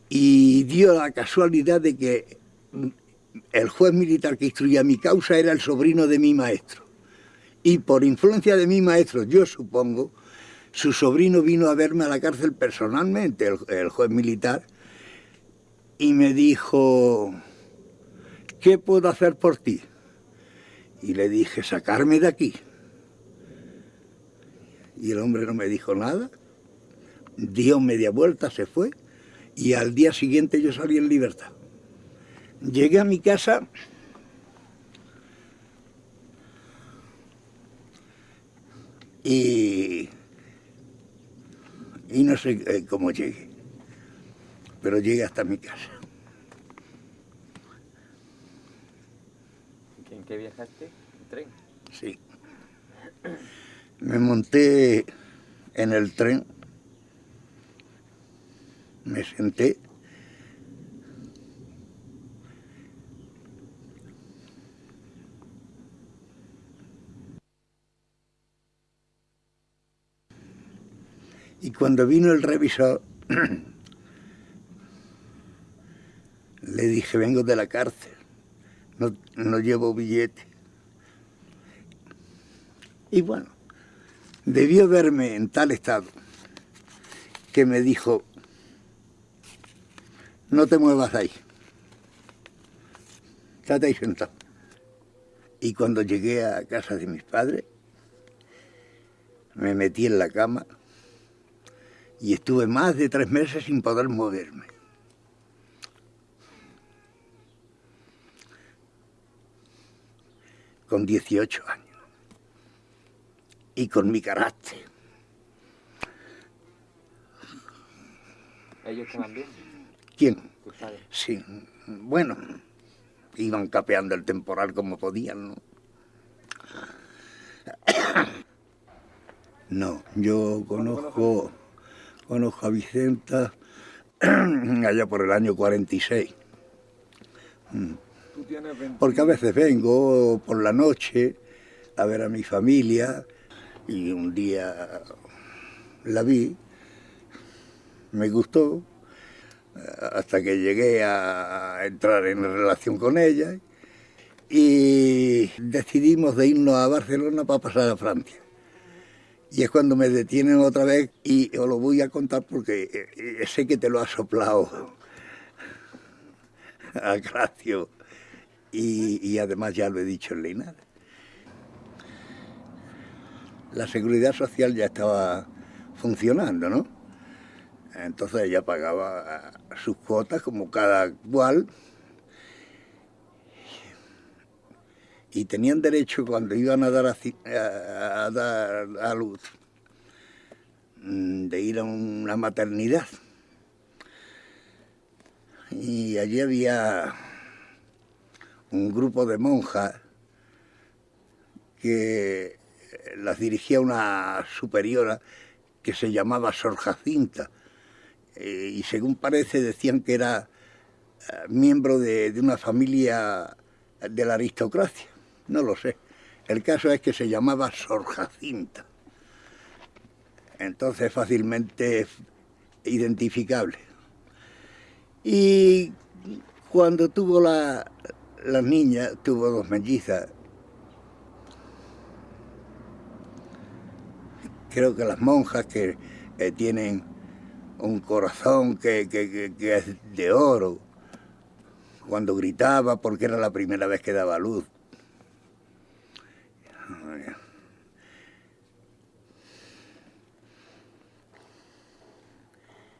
Y dio la casualidad de que el juez militar que instruía mi causa era el sobrino de mi maestro. Y por influencia de mi maestro, yo supongo, su sobrino vino a verme a la cárcel personalmente, el, juez militar, y me dijo, ¿qué puedo hacer por ti? Y le dije, sacarme de aquí. Y el hombre no me dijo nada dio media vuelta, se fue y al día siguiente yo salí en libertad. Llegué a mi casa y, y no sé eh, cómo llegué, pero llegué hasta mi casa. ¿En qué viajaste? ¿En tren? Sí. Me monté en el tren me senté. Y cuando vino el revisor le dije vengo de la cárcel no, no llevo billete y bueno debió verme en tal estado que me dijo no te muevas ahí. Estate ahí sentado. Y cuando llegué a casa de mis padres, me metí en la cama y estuve más de tres meses sin poder moverme. Con 18 años. Y con mi carácter. ¿Ellos estaban bien? ¿Quién? Sí, bueno, iban capeando el temporal como podían, ¿no? No, yo conozco, conozco a Vicenta allá por el año 46. Mm. Porque a veces vengo por la noche a ver a mi familia y un día la vi, me gustó, hasta que llegué a entrar en relación con ella y decidimos de irnos a Barcelona para pasar a Francia. Y es cuando me detienen otra vez y os lo voy a contar porque eh, sé que te lo ha soplado a Gracio y, además ya lo he dicho en Linares. La seguridad social ya estaba funcionando, ¿no? Entonces ella pagaba sus cuotas como cada cual y tenían derecho cuando iban a dar a, dar a luz mm, de ir a una maternidad. Y allí había un grupo de monjas que las dirigía una superiora que se llamaba Sor Jacinta. Eh, y según parece decían que era eh, miembro de, una familia de la aristocracia. No lo sé. El caso es que se llamaba Sor Jacinta. Entonces fácilmente identificable. Y cuando tuvo la, la niña, tuvo dos mellizas, creo que las monjas que eh, tienen un corazón que, es de oro, cuando gritaba porque era la primera vez que daba luz.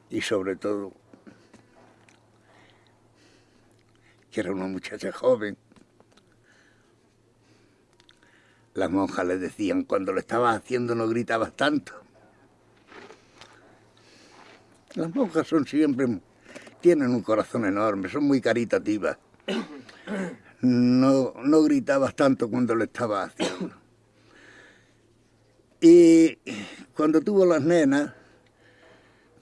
Y sobre todo, que era una muchacha joven, Las monjas le decían, cuando lo estabas haciendo no gritabas tanto. Las monjas son siempre, tienen un corazón enorme, son muy caritativas. No, no gritabas tanto cuando lo estabas haciendo. Y cuando tuvo las nenas,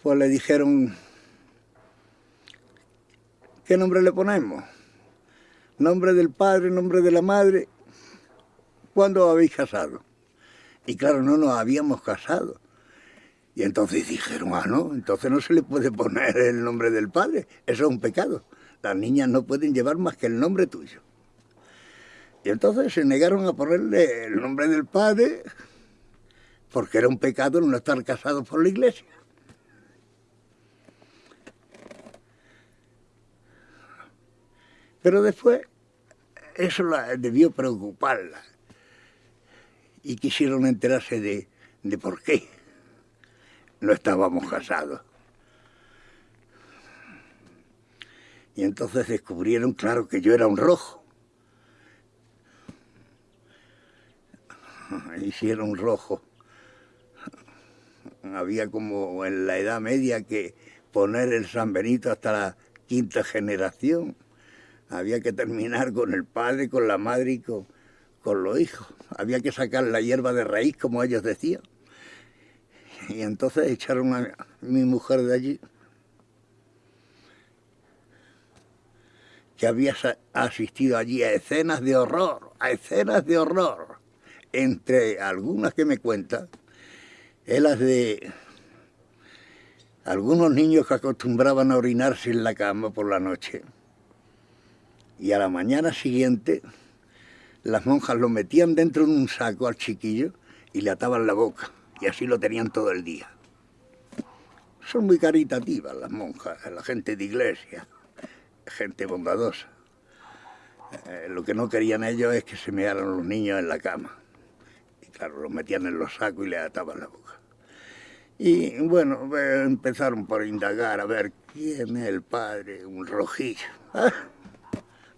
pues le dijeron, ¿qué nombre le ponemos? Nombre del padre, nombre de la madre ¿cuándo habéis casado? Y claro, no nos habíamos casado. Y entonces dijeron, ah, no, entonces no se le puede poner el nombre del padre, eso es un pecado. Las niñas no pueden llevar más que el nombre tuyo. Y entonces se negaron a ponerle el nombre del padre porque era un pecado no estar casado por la iglesia. Pero después eso la debió preocuparla y quisieron enterarse de, de por qué no estábamos casados. Y entonces descubrieron, claro, que yo era un rojo. Hicieron un rojo. Había como en la Edad Media que poner el San Benito hasta la quinta generación. Había que terminar con el padre, con la madre y con, con los hijos. Había que sacar la hierba de raíz, como ellos decían. Y entonces echaron a mi mujer de allí, que había asistido allí a escenas de horror, a escenas de horror. Entre algunas que me cuentan, es las de algunos niños que acostumbraban a orinarse en la cama por la noche. Y a la mañana siguiente las monjas lo metían dentro de un saco al chiquillo y le ataban la boca. Y así lo tenían todo el día. Son muy caritativas las monjas, la gente de iglesia, gente bondadosa. Eh, lo que no querían ellos es que se mearan los niños en la cama. Y claro, los metían en los sacos y le ataban la boca. Y bueno, empezaron por indagar a ver quién es el padre, un rojillo. ¿Ah?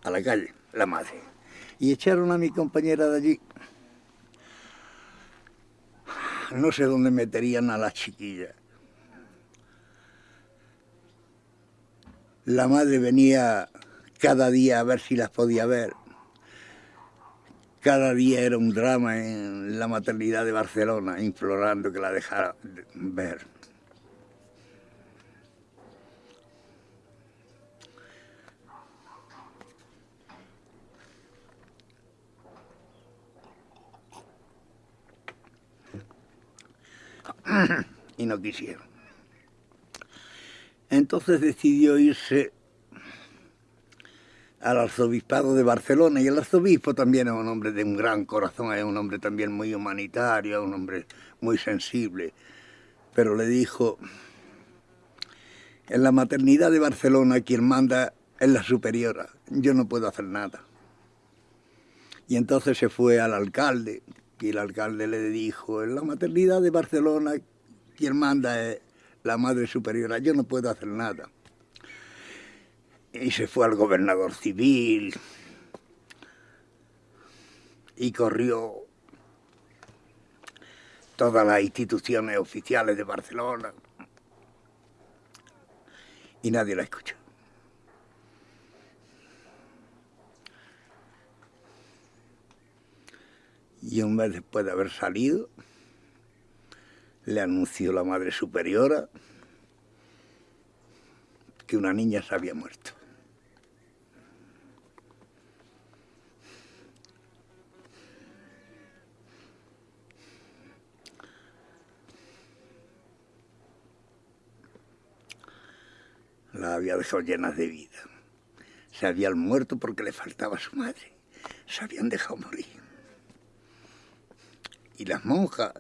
A la calle, la madre y echaron a mi compañera de allí. No sé dónde meterían a la chiquilla. La madre venía cada día a ver si las podía ver. Cada día era un drama en la maternidad de Barcelona, implorando que la dejara ver. y no quisieron. Entonces decidió irse al arzobispado de Barcelona y el arzobispo también es un hombre de un gran corazón, es un hombre también muy humanitario, un hombre muy sensible, pero le dijo, en la maternidad de Barcelona quien manda es la superiora, yo no puedo hacer nada. Y entonces se fue al alcalde, y el alcalde le dijo, en la maternidad de Barcelona, Quien manda es la Madre Superiora, yo no puedo hacer nada. Y se fue al gobernador civil y corrió todas las instituciones oficiales de Barcelona y nadie la escuchó. Y un mes después de haber salido, le anunció la Madre Superiora que una niña se había muerto. La había dejado llenas de vida. Se habían muerto porque le faltaba su madre. Se habían dejado morir. Y las monjas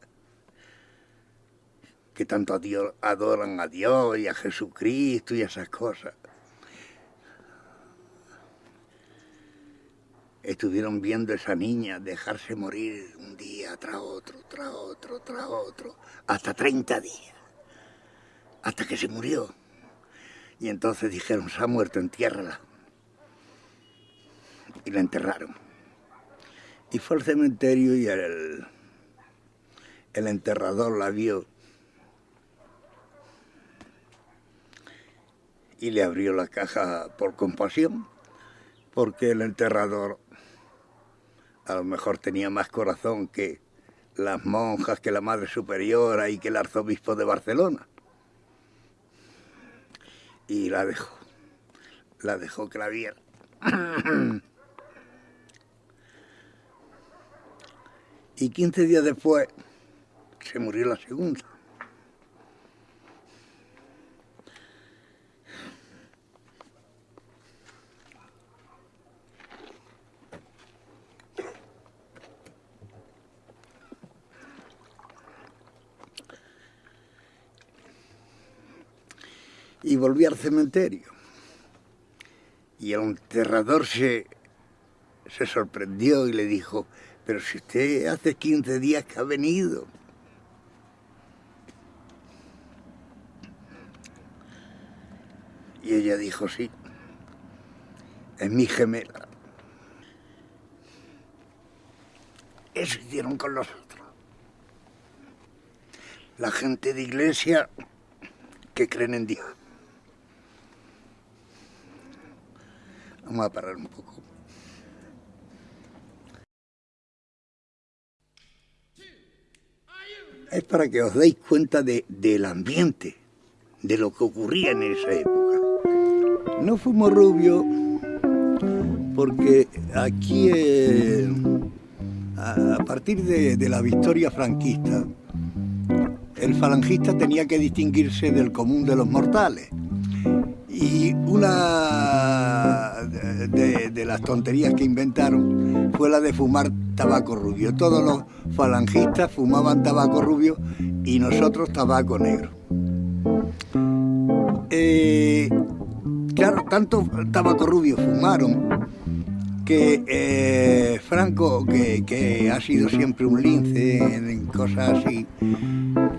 que tanto adoran a Dios y a Jesucristo y esas cosas. Estuvieron viendo a esa niña dejarse morir un día tras otro, tras otro, tras otro, hasta 30 días, hasta que se murió. Y entonces dijeron, se ha muerto, entiérrala. Y la enterraron. Y fue al cementerio y el, el enterrador la vio y le abrió la caja por compasión, porque el enterrador a lo mejor tenía más corazón que las monjas, que la Madre Superiora y que el arzobispo de Barcelona. Y la dejó, la dejó que la viera. y 15 días después se murió la segunda. y volví al cementerio. Y el enterrador se, se sorprendió y le dijo, pero si usted hace 15 días que ha venido. Y ella dijo, sí, es mi gemela. Eso hicieron con los otros. La gente de iglesia que creen en Dios. Vamos a parar un poco. Es para que os deis cuenta de, del ambiente, de lo que ocurría en esa época. No fuimos rubios porque aquí, eh, a partir de, de la victoria franquista, el falangista tenía que distinguirse del común de los mortales. Y una de, las tonterías que inventaron fue la de fumar tabaco rubio. Todos los falangistas fumaban tabaco rubio y nosotros tabaco negro. Eh, claro, tanto tabaco rubio fumaron que eh, Franco, que, ha sido siempre un lince en cosas así,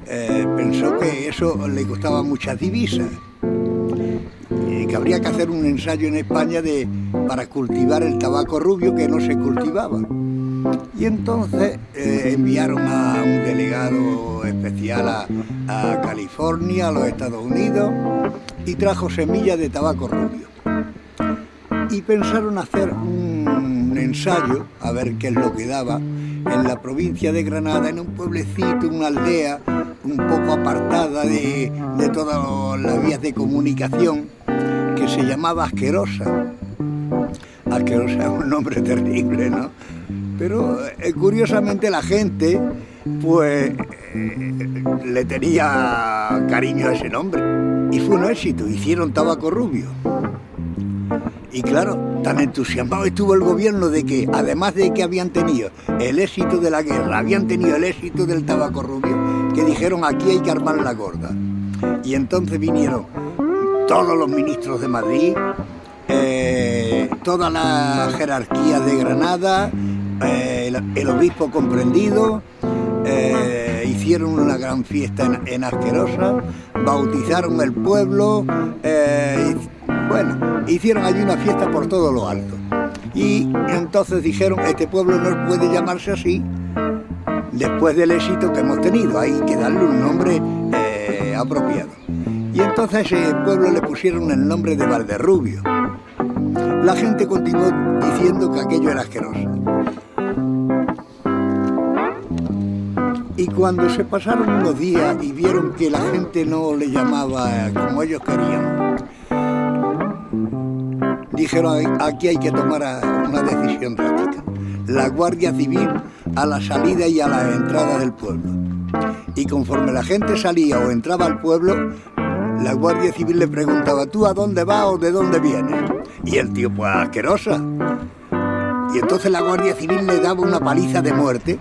eh, pensó que eso le costaba muchas divisas y que habría que hacer un ensayo en España de, para cultivar el tabaco rubio que no se cultivaba. Y entonces eh, enviaron a un delegado especial a California, a los Estados Unidos, y trajo semillas de tabaco rubio. Y pensaron hacer un ensayo, a ver qué es lo que daba, en la provincia de Granada, en un pueblecito, una aldea, un poco apartada de, de todas las vías de comunicación, que se llamaba Asquerosa. Asquerosa es un nombre terrible, ¿no? Pero eh, curiosamente la gente, pues, eh, le tenía cariño a ese nombre. Y fue un éxito, hicieron tabaco rubio. Y claro, tan entusiasmado estuvo el gobierno de que, además de que habían tenido el éxito de la guerra, habían tenido el éxito del tabaco rubio, que dijeron aquí hay que armar la gorda. Y entonces vinieron todos los ministros de Madrid, eh, toda la jerarquía de Granada, eh, el, obispo comprendido, eh, hicieron una gran fiesta en, Asquerosa, bautizaron el pueblo, eh, bueno, hicieron allí una fiesta por todo lo alto. Y entonces dijeron, este pueblo no puede llamarse así, después del éxito que hemos tenido, hay que darle un nombre eh, apropiado. Y entonces a ese pueblo le pusieron el nombre de Valderrubio. La gente continuó diciendo que aquello era asqueroso. Y cuando se pasaron unos días y vieron que la gente no le llamaba como ellos querían, dijeron aquí hay que tomar una decisión drástica. La Guardia Civil a la salida y a la entrada del pueblo. Y conforme la gente salía o entraba al pueblo, la Guardia Civil le preguntaba, ¿tú a dónde vas o de dónde vienes? Y el tío, pues asquerosa. Y entonces la Guardia Civil le daba una paliza de muerte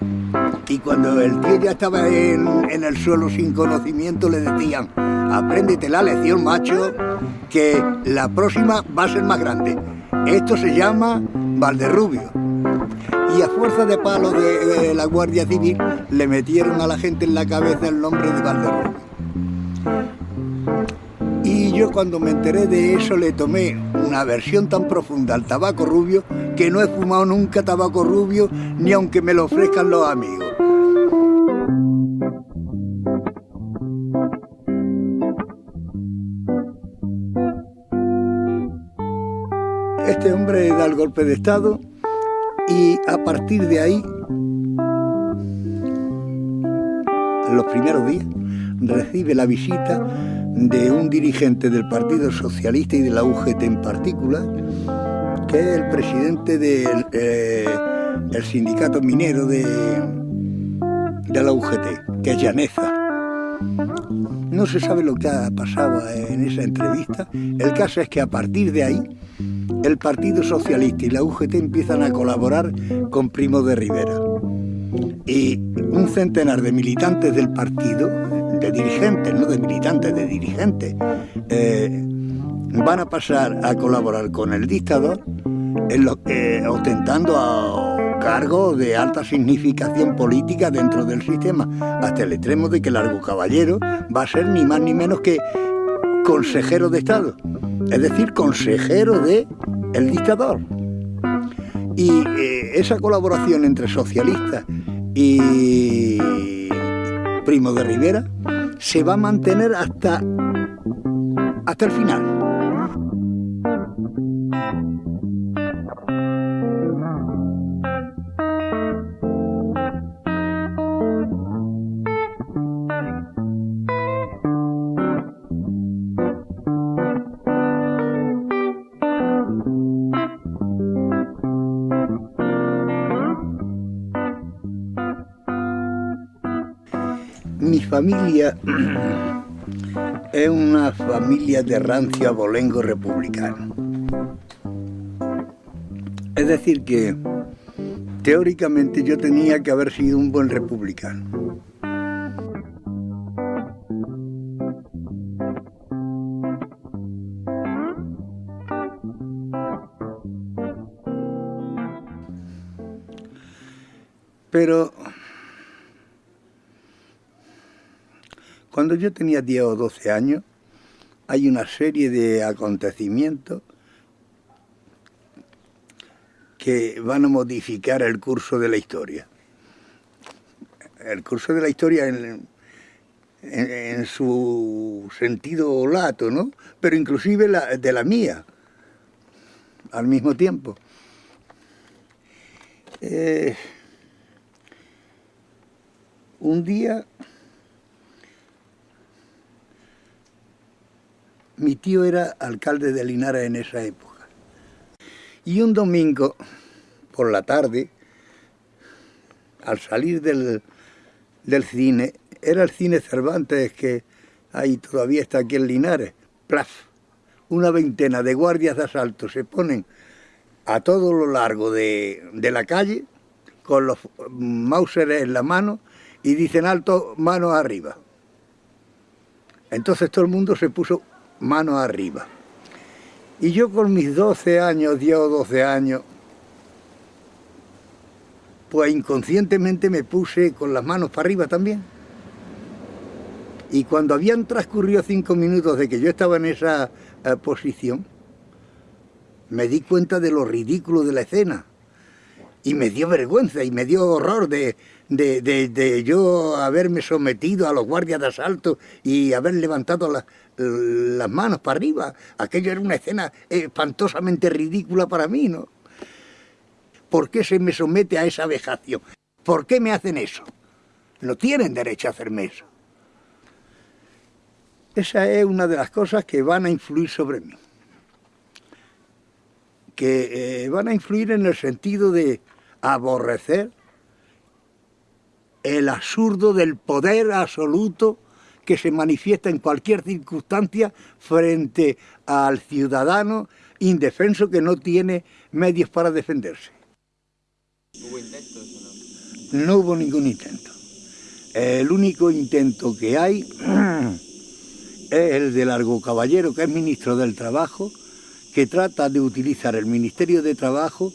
y cuando el tío ya estaba en, el suelo sin conocimiento le decían, apréndete la lección, macho, que la próxima va a ser más grande. Esto se llama Valderrubio. Y a fuerza de palo de, la Guardia Civil le metieron a la gente en la cabeza el nombre de Valderrubio. Y yo cuando me enteré de eso le tomé una versión tan profunda al tabaco rubio que no he fumado nunca tabaco rubio ni aunque me lo ofrezcan los amigos. Este hombre da el golpe de Estado y a partir de ahí, en los primeros días, recibe la visita de un dirigente del Partido Socialista y de la UGT en particular, que es el presidente del eh, sindicato minero de, de la UGT, que es Llaneza. No se sabe lo que ha pasado en esa entrevista. El caso es que a partir de ahí el Partido Socialista y la UGT empiezan a colaborar con Primo de Rivera. Y un centenar de militantes del partido, de dirigentes, no de militantes, de dirigentes, eh, van a pasar a colaborar con el dictador, eh, ostentando a cargos de alta significación política dentro del sistema, hasta el extremo de que Largo Caballero va a ser ni más ni menos que consejero de Estado, es decir, consejero de el dictador. Y eh, esa colaboración entre socialistas y Primo de Rivera se va a mantener hasta, hasta el final. Familia es una familia de rancio abolengo republicano. Es decir que teóricamente yo tenía que haber sido un buen republicano. Pero Cuando yo tenía 10 o 12 años, hay una serie de acontecimientos que van a modificar el curso de la historia. El curso de la historia en, su sentido lato, ¿no? Pero inclusive de la mía, al mismo tiempo. Eh, un día Mi tío era alcalde de Linares en esa época. Y un domingo, por la tarde, al salir del, cine, era el cine Cervantes que ahí todavía está aquí en Linares, plaf, una veintena de guardias de asalto se ponen a todo lo largo de, de la calle con los mauseres en la mano y dicen alto, manos arriba. Entonces todo el mundo se puso mano arriba. Y yo con mis 12 años, 10 o 12 años, pues inconscientemente me puse con las manos para arriba también. Y cuando habían transcurrido cinco minutos de que yo estaba en esa eh, posición, me di cuenta de lo ridículo de la escena. Y me dio vergüenza y me dio horror de, de, yo haberme sometido a los guardias de asalto y haber levantado las manos para arriba. Aquello era una escena espantosamente ridícula para mí, ¿no? ¿Por qué se me somete a esa vejación? ¿Por qué me hacen eso? No tienen derecho a hacerme eso. Esa es una de las cosas que van a influir sobre mí. Que eh, van a influir en el sentido de aborrecer el absurdo del poder absoluto que se manifiesta en cualquier circunstancia frente al ciudadano indefenso que no tiene medios para defenderse. ¿Hubo intentos o no? No hubo ningún intento. El único intento que hay es el de Largo Caballero, que es ministro del Trabajo, que trata de utilizar el Ministerio de Trabajo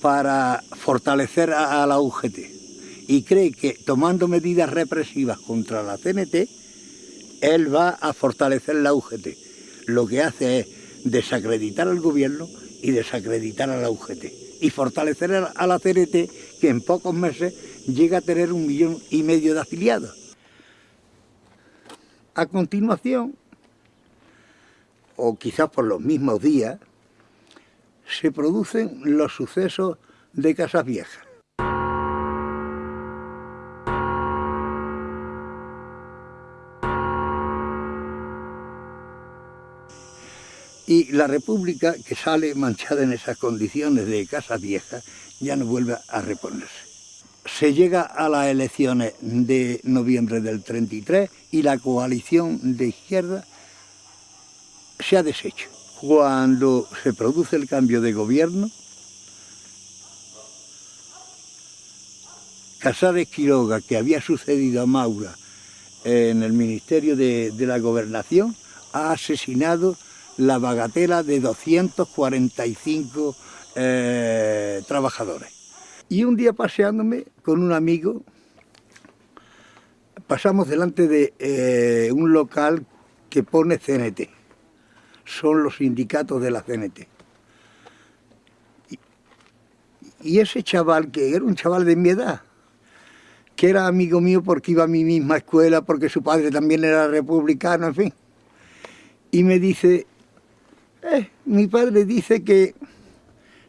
para fortalecer a, la UGT y cree que tomando medidas represivas contra la CNT, él va a fortalecer la UGT. Lo que hace es desacreditar al gobierno y desacreditar a la UGT y fortalecer a la CNT que en pocos meses llega a tener un millón y medio de afiliados. A continuación, o quizás por los mismos días, se producen los sucesos de Casas Viejas. Y la República, que sale manchada en esas condiciones de Casas Viejas, ya no vuelve a reponerse. Se llega a las elecciones de noviembre del 33 y la coalición de izquierda se ha deshecho cuando se produce el cambio de gobierno, Casares Quiroga, que había sucedido a Maura en el Ministerio de, la Gobernación, ha asesinado la bagatela de 245 eh, trabajadores. Y un día paseándome con un amigo, pasamos delante de eh, un local que pone CNT son los sindicatos de la CNT. Y, ese chaval, que era un chaval de mi edad, que era amigo mío porque iba a mi misma escuela, porque su padre también era republicano, en fin. Y me dice, eh, mi padre dice que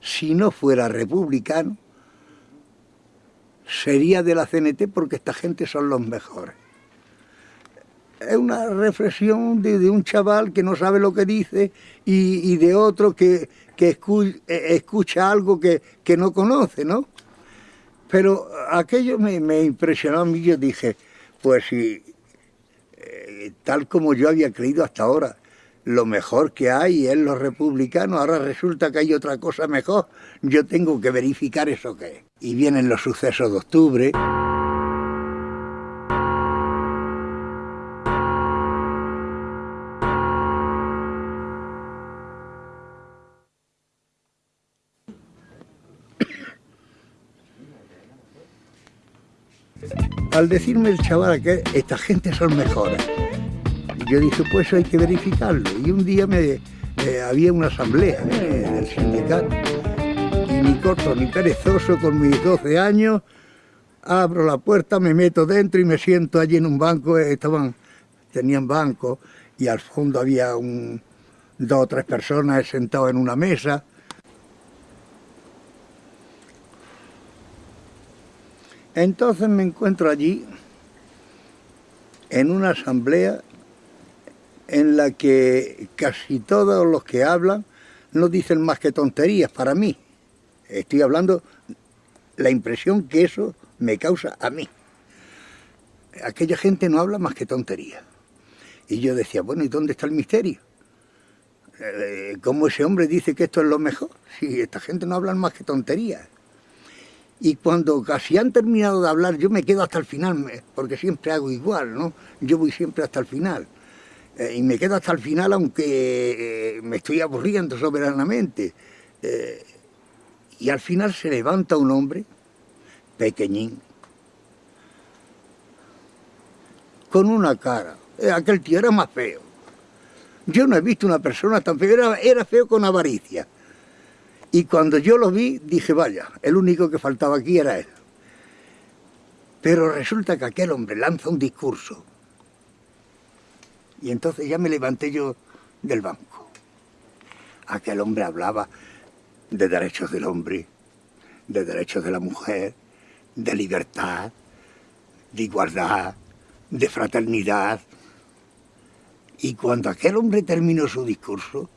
si no fuera republicano, sería de la CNT porque esta gente son los mejores es una reflexión de, un chaval que no sabe lo que dice y, de otro que, que eh, escucha, algo que, no conoce, ¿no? Pero aquello me, impresionó a mí, yo dije, pues si, eh, tal como yo había creído hasta ahora, lo mejor que hay es los republicanos, ahora resulta que hay otra cosa mejor, yo tengo que verificar eso que es. Y vienen los sucesos de octubre. al decirme el chaval que esta gente son mejores, yo dije, pues hay que verificarlo. Y un día me, había una asamblea eh, del sindicato. Y ni corto ni perezoso con mis 12 años, abro la puerta, me meto dentro y me siento allí en un banco, estaban, tenían banco y al fondo había un, dos o tres personas sentadas en una mesa. Entonces me encuentro allí en una asamblea en la que casi todos los que hablan no dicen más que tonterías para mí. Estoy hablando la impresión que eso me causa a mí. Aquella gente no habla más que tonterías. Y yo decía, bueno, ¿y dónde está el misterio? Eh, ¿Cómo ese hombre dice que esto es lo mejor? Si esta gente no habla más que tonterías y cuando casi han terminado de hablar yo me quedo hasta el final, porque siempre hago igual, ¿no? Yo voy siempre hasta el final. Eh, y me quedo hasta el final aunque eh, me estoy aburriendo soberanamente. Eh, y al final se levanta un hombre, pequeñín, con una cara aquel tío era más feo. Yo no he visto una persona tan fea, era, era feo con avaricia. Y cuando yo lo vi, dije, vaya, el único que faltaba aquí era él. Pero resulta que aquel hombre lanza un discurso. Y entonces ya me levanté yo del banco. Aquel hombre hablaba de derechos del hombre, de derechos de la mujer, de libertad, de igualdad, de fraternidad. Y cuando aquel hombre terminó su discurso,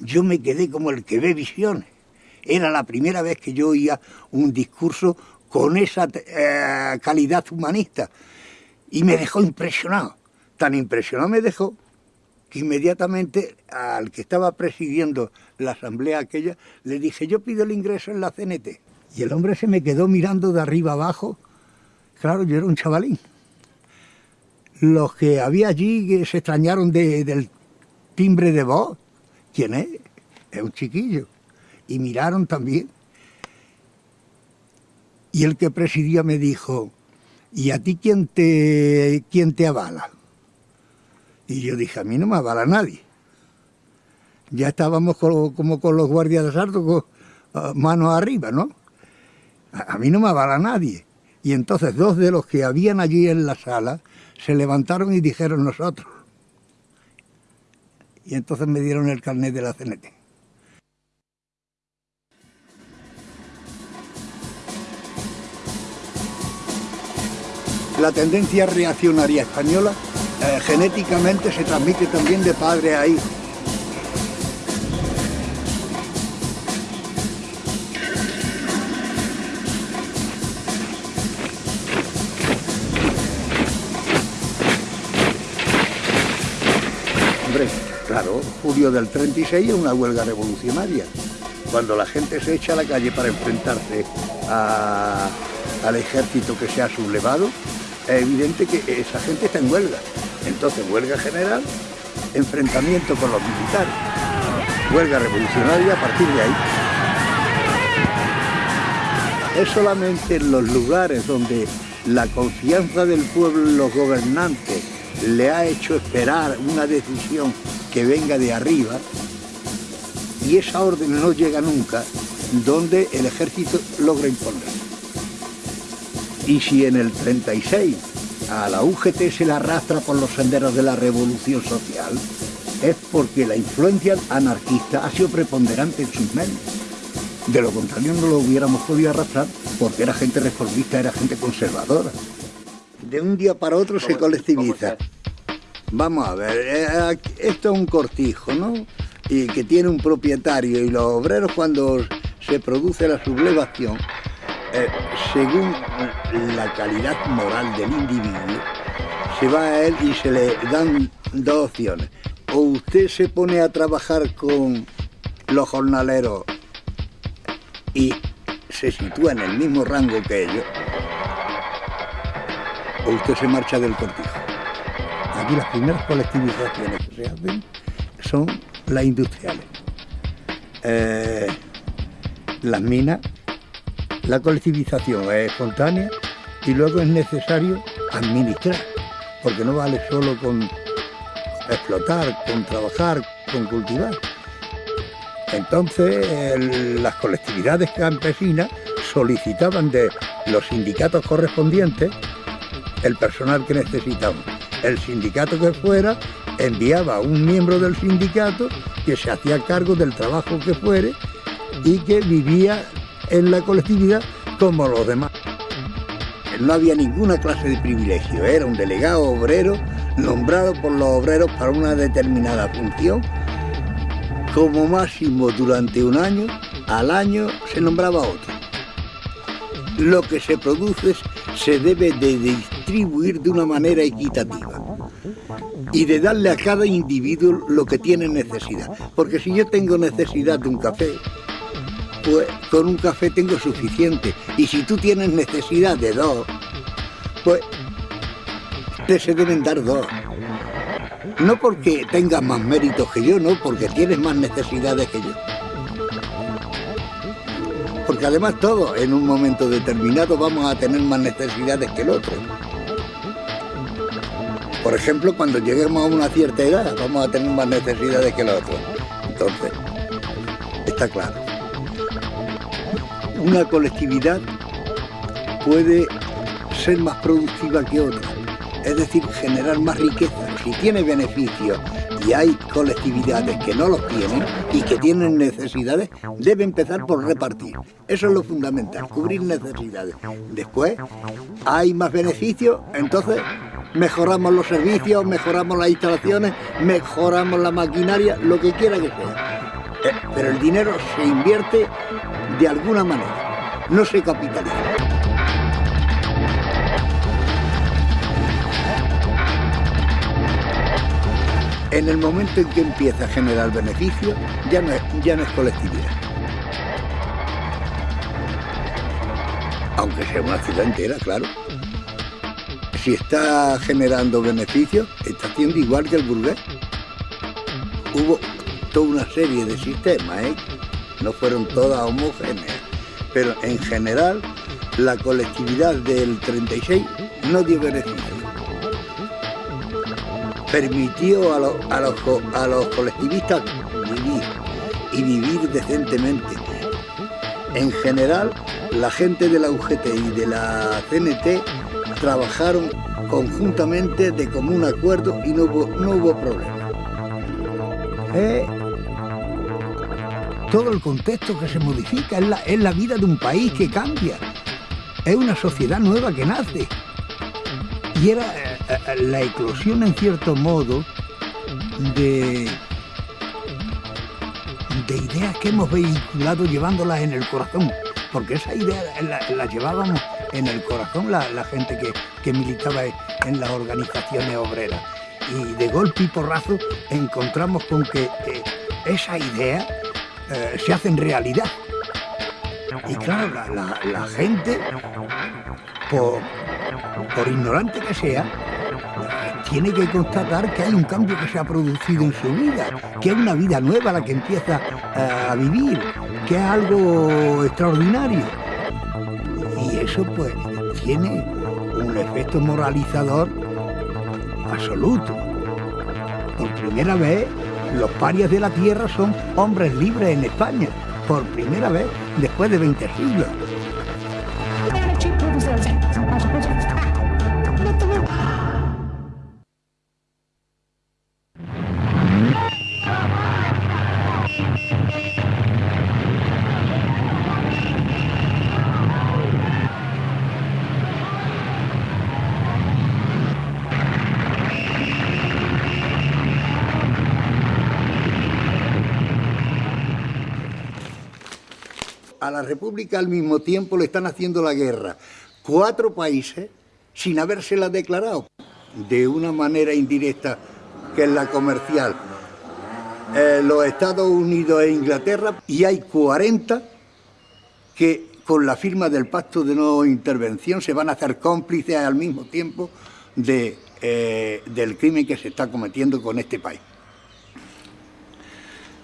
yo me quedé como el que ve visiones. Era la primera vez que yo oía un discurso con esa eh, calidad humanista. Y me dejó impresionado. Tan impresionado me dejó que inmediatamente al que estaba presidiendo la asamblea aquella, le dije, yo pido el ingreso en la CNT. Y el hombre se me quedó mirando de arriba abajo. Claro, yo era un chavalín. Los que había allí se extrañaron del timbre de voz. ¿Quién es? Es un chiquillo. Y miraron también. Y el que presidía me dijo, ¿y a ti quién te, quién te avala? Y yo dije, a mí no me avala nadie. Ya estábamos como, con los guardias de asalto, con ah, manos arriba, ¿no? A, mí no me avala nadie. Y entonces dos de los que habían allí en la sala se levantaron y dijeron nosotros. Y entonces me dieron el carnet de la CNT. La tendencia reaccionaria española eh, genéticamente se transmite también de padre a hijo. Hombre, claro, julio del 36 es una huelga revolucionaria. Cuando la gente se echa a la calle para enfrentarse al ejército que se ha sublevado, es evidente que esa gente está en huelga. Entonces, huelga general, enfrentamiento con los militares, huelga revolucionaria a partir de ahí. Es solamente en los lugares donde la confianza del pueblo en los gobernantes le ha hecho esperar una decisión que venga de arriba y esa orden no llega nunca, donde el ejército logra imponer. Y si en el 36 a la UGT se la arrastra por los senderos de la revolución social, es porque la influencia anarquista ha sido preponderante en sus mentes. De lo contrario no lo hubiéramos podido arrastrar porque era gente reformista, era gente conservadora. De un día para otro se colectiviza. Vamos a ver, eh, esto es un cortijo, ¿no? Y que tiene un propietario y los obreros cuando se produce la sublevación eh, según la calidad moral del individuo, se va a él y se le dan dos opciones. O usted se pone a trabajar con los jornaleros y se sitúa en el mismo rango que ellos, o usted se marcha del cortijo. Aquí las primeras colectivizaciones que se hacen son las industriales. Eh, las minas la colectivización es espontánea y luego es necesario administrar, porque no vale solo con explotar, con trabajar, con cultivar. Entonces las colectividades campesinas solicitaban de los sindicatos correspondientes el personal que necesitaban. El sindicato que fuera enviaba a un miembro del sindicato que se hacía cargo del trabajo que fuere y que vivía en la colectividad como los demás. No había ninguna clase de privilegio, era un delegado obrero nombrado por los obreros para una determinada función. Como máximo durante un año, al año se nombraba otro. Lo que se produce se debe de distribuir de una manera equitativa y de darle a cada individuo lo que tiene necesidad. Porque si yo tengo necesidad de un café, pues con un café tengo suficiente. Y si tú tienes necesidad de dos, pues te se deben dar dos. No porque tengas más méritos que yo, no, porque tienes más necesidades que yo. Porque además todos en un momento determinado vamos a tener más necesidades que el otro. Por ejemplo, cuando lleguemos a una cierta edad, vamos a tener más necesidades que los otros. Entonces, está claro. Una colectividad puede ser más productiva que otra, es decir, generar más riqueza. Si tiene beneficios y hay colectividades que no los tienen y que tienen necesidades, debe empezar por repartir. Eso es lo fundamental, cubrir necesidades. Después, hay más beneficios, entonces mejoramos los servicios, mejoramos las instalaciones, mejoramos la maquinaria, lo que quiera que sea. Eh, pero el dinero se invierte de alguna manera, no se capitaliza. En el momento en que empieza a generar beneficios, ya no es, ya no es colectividad. Aunque sea una ciudad entera, claro. Si está generando beneficios, está haciendo igual que el burgués. Hubo toda una serie de sistemas, ¿eh? No fueron todas homogéneas, pero en general la colectividad del 36 no dio beneficios. Permitió a los, colectivistas vivir y vivir decentemente. En general, la gente de la UGT y de la CNT trabajaron conjuntamente de común acuerdo y no hubo, no hubo problema. Eh, todo el contexto que se modifica, es la, es la vida de un país que cambia, es una sociedad nueva que nace. Y era eh, eh, la eclosión, en cierto modo, de, de ideas que hemos vehiculado llevándolas en el corazón, porque esa idea las la llevábamos en el corazón la, la gente que, que, militaba en las organizaciones obreras. Y de golpe y porrazo encontramos con que eh, esa idea eh, se hacen realidad. Y claro, la, gente, por, por, ignorante que sea, tiene que constatar que hay un cambio que se ha producido en su vida, que es una vida nueva la que empieza eh, a vivir, que es algo extraordinario. Y eso pues tiene un efecto moralizador absoluto. Por primera vez los parias de la tierra son hombres libres en España, por primera vez después de 20 siglos. República al mismo tiempo le están haciendo la guerra cuatro países sin habérsela declarado de una manera indirecta que es la comercial. Eh, los Estados Unidos e Inglaterra y hay 40 que con la firma del pacto de no intervención se van a hacer cómplices al mismo tiempo de, eh, del crimen que se está cometiendo con este país.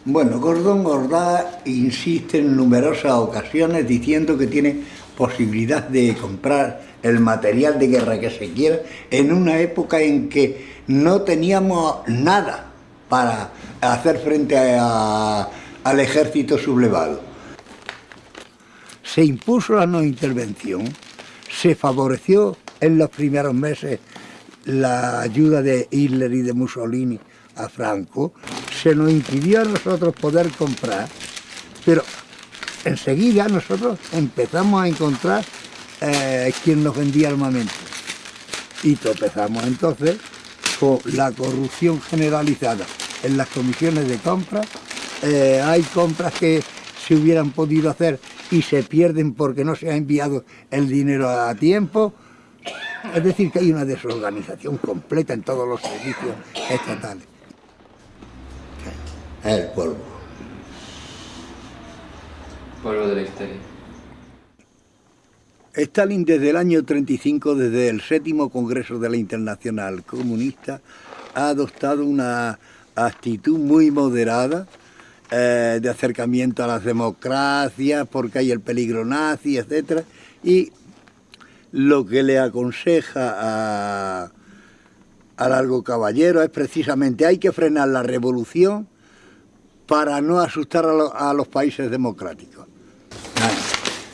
Bueno, Gordon Gordá insiste en numerosas ocasiones diciendo que tiene posibilidad de comprar el material de guerra que se quiera en una época en que no teníamos nada para hacer frente al ejército sublevado. Se impuso la no intervención, se favoreció en los primeros meses la ayuda de Hitler y de Mussolini a Franco, se nos impidió a nosotros poder comprar, pero enseguida nosotros empezamos a encontrar eh, quien nos vendía armamento. Y tropezamos entonces con la corrupción generalizada en las comisiones de compra. Eh, hay compras que se hubieran podido hacer y se pierden porque no se ha enviado el dinero a tiempo. Es decir, que hay una desorganización completa en todos los servicios estatales el polvo. Polvo de la historia. Stalin desde el año 35, desde el séptimo Congreso de la Internacional Comunista, ha adoptado una actitud muy moderada eh, de acercamiento a las democracias, porque hay el peligro nazi, etc. Y lo que le aconseja a, a Largo Caballero es precisamente hay que frenar la revolución para no asustar a, los países democráticos.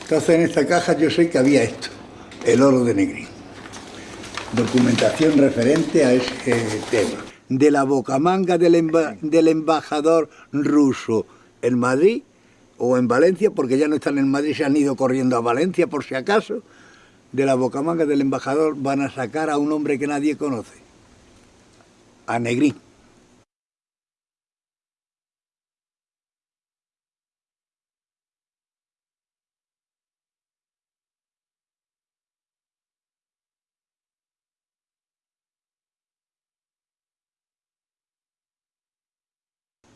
Entonces en esta caja yo sé que había esto, el oro de Negrín. Documentación referente a ese tema. De la bocamanga del, del embajador ruso en Madrid o en Valencia, porque ya no están en Madrid, se han ido corriendo a Valencia por si acaso, de la bocamanga del embajador van a sacar a un hombre que nadie conoce, a Negrín.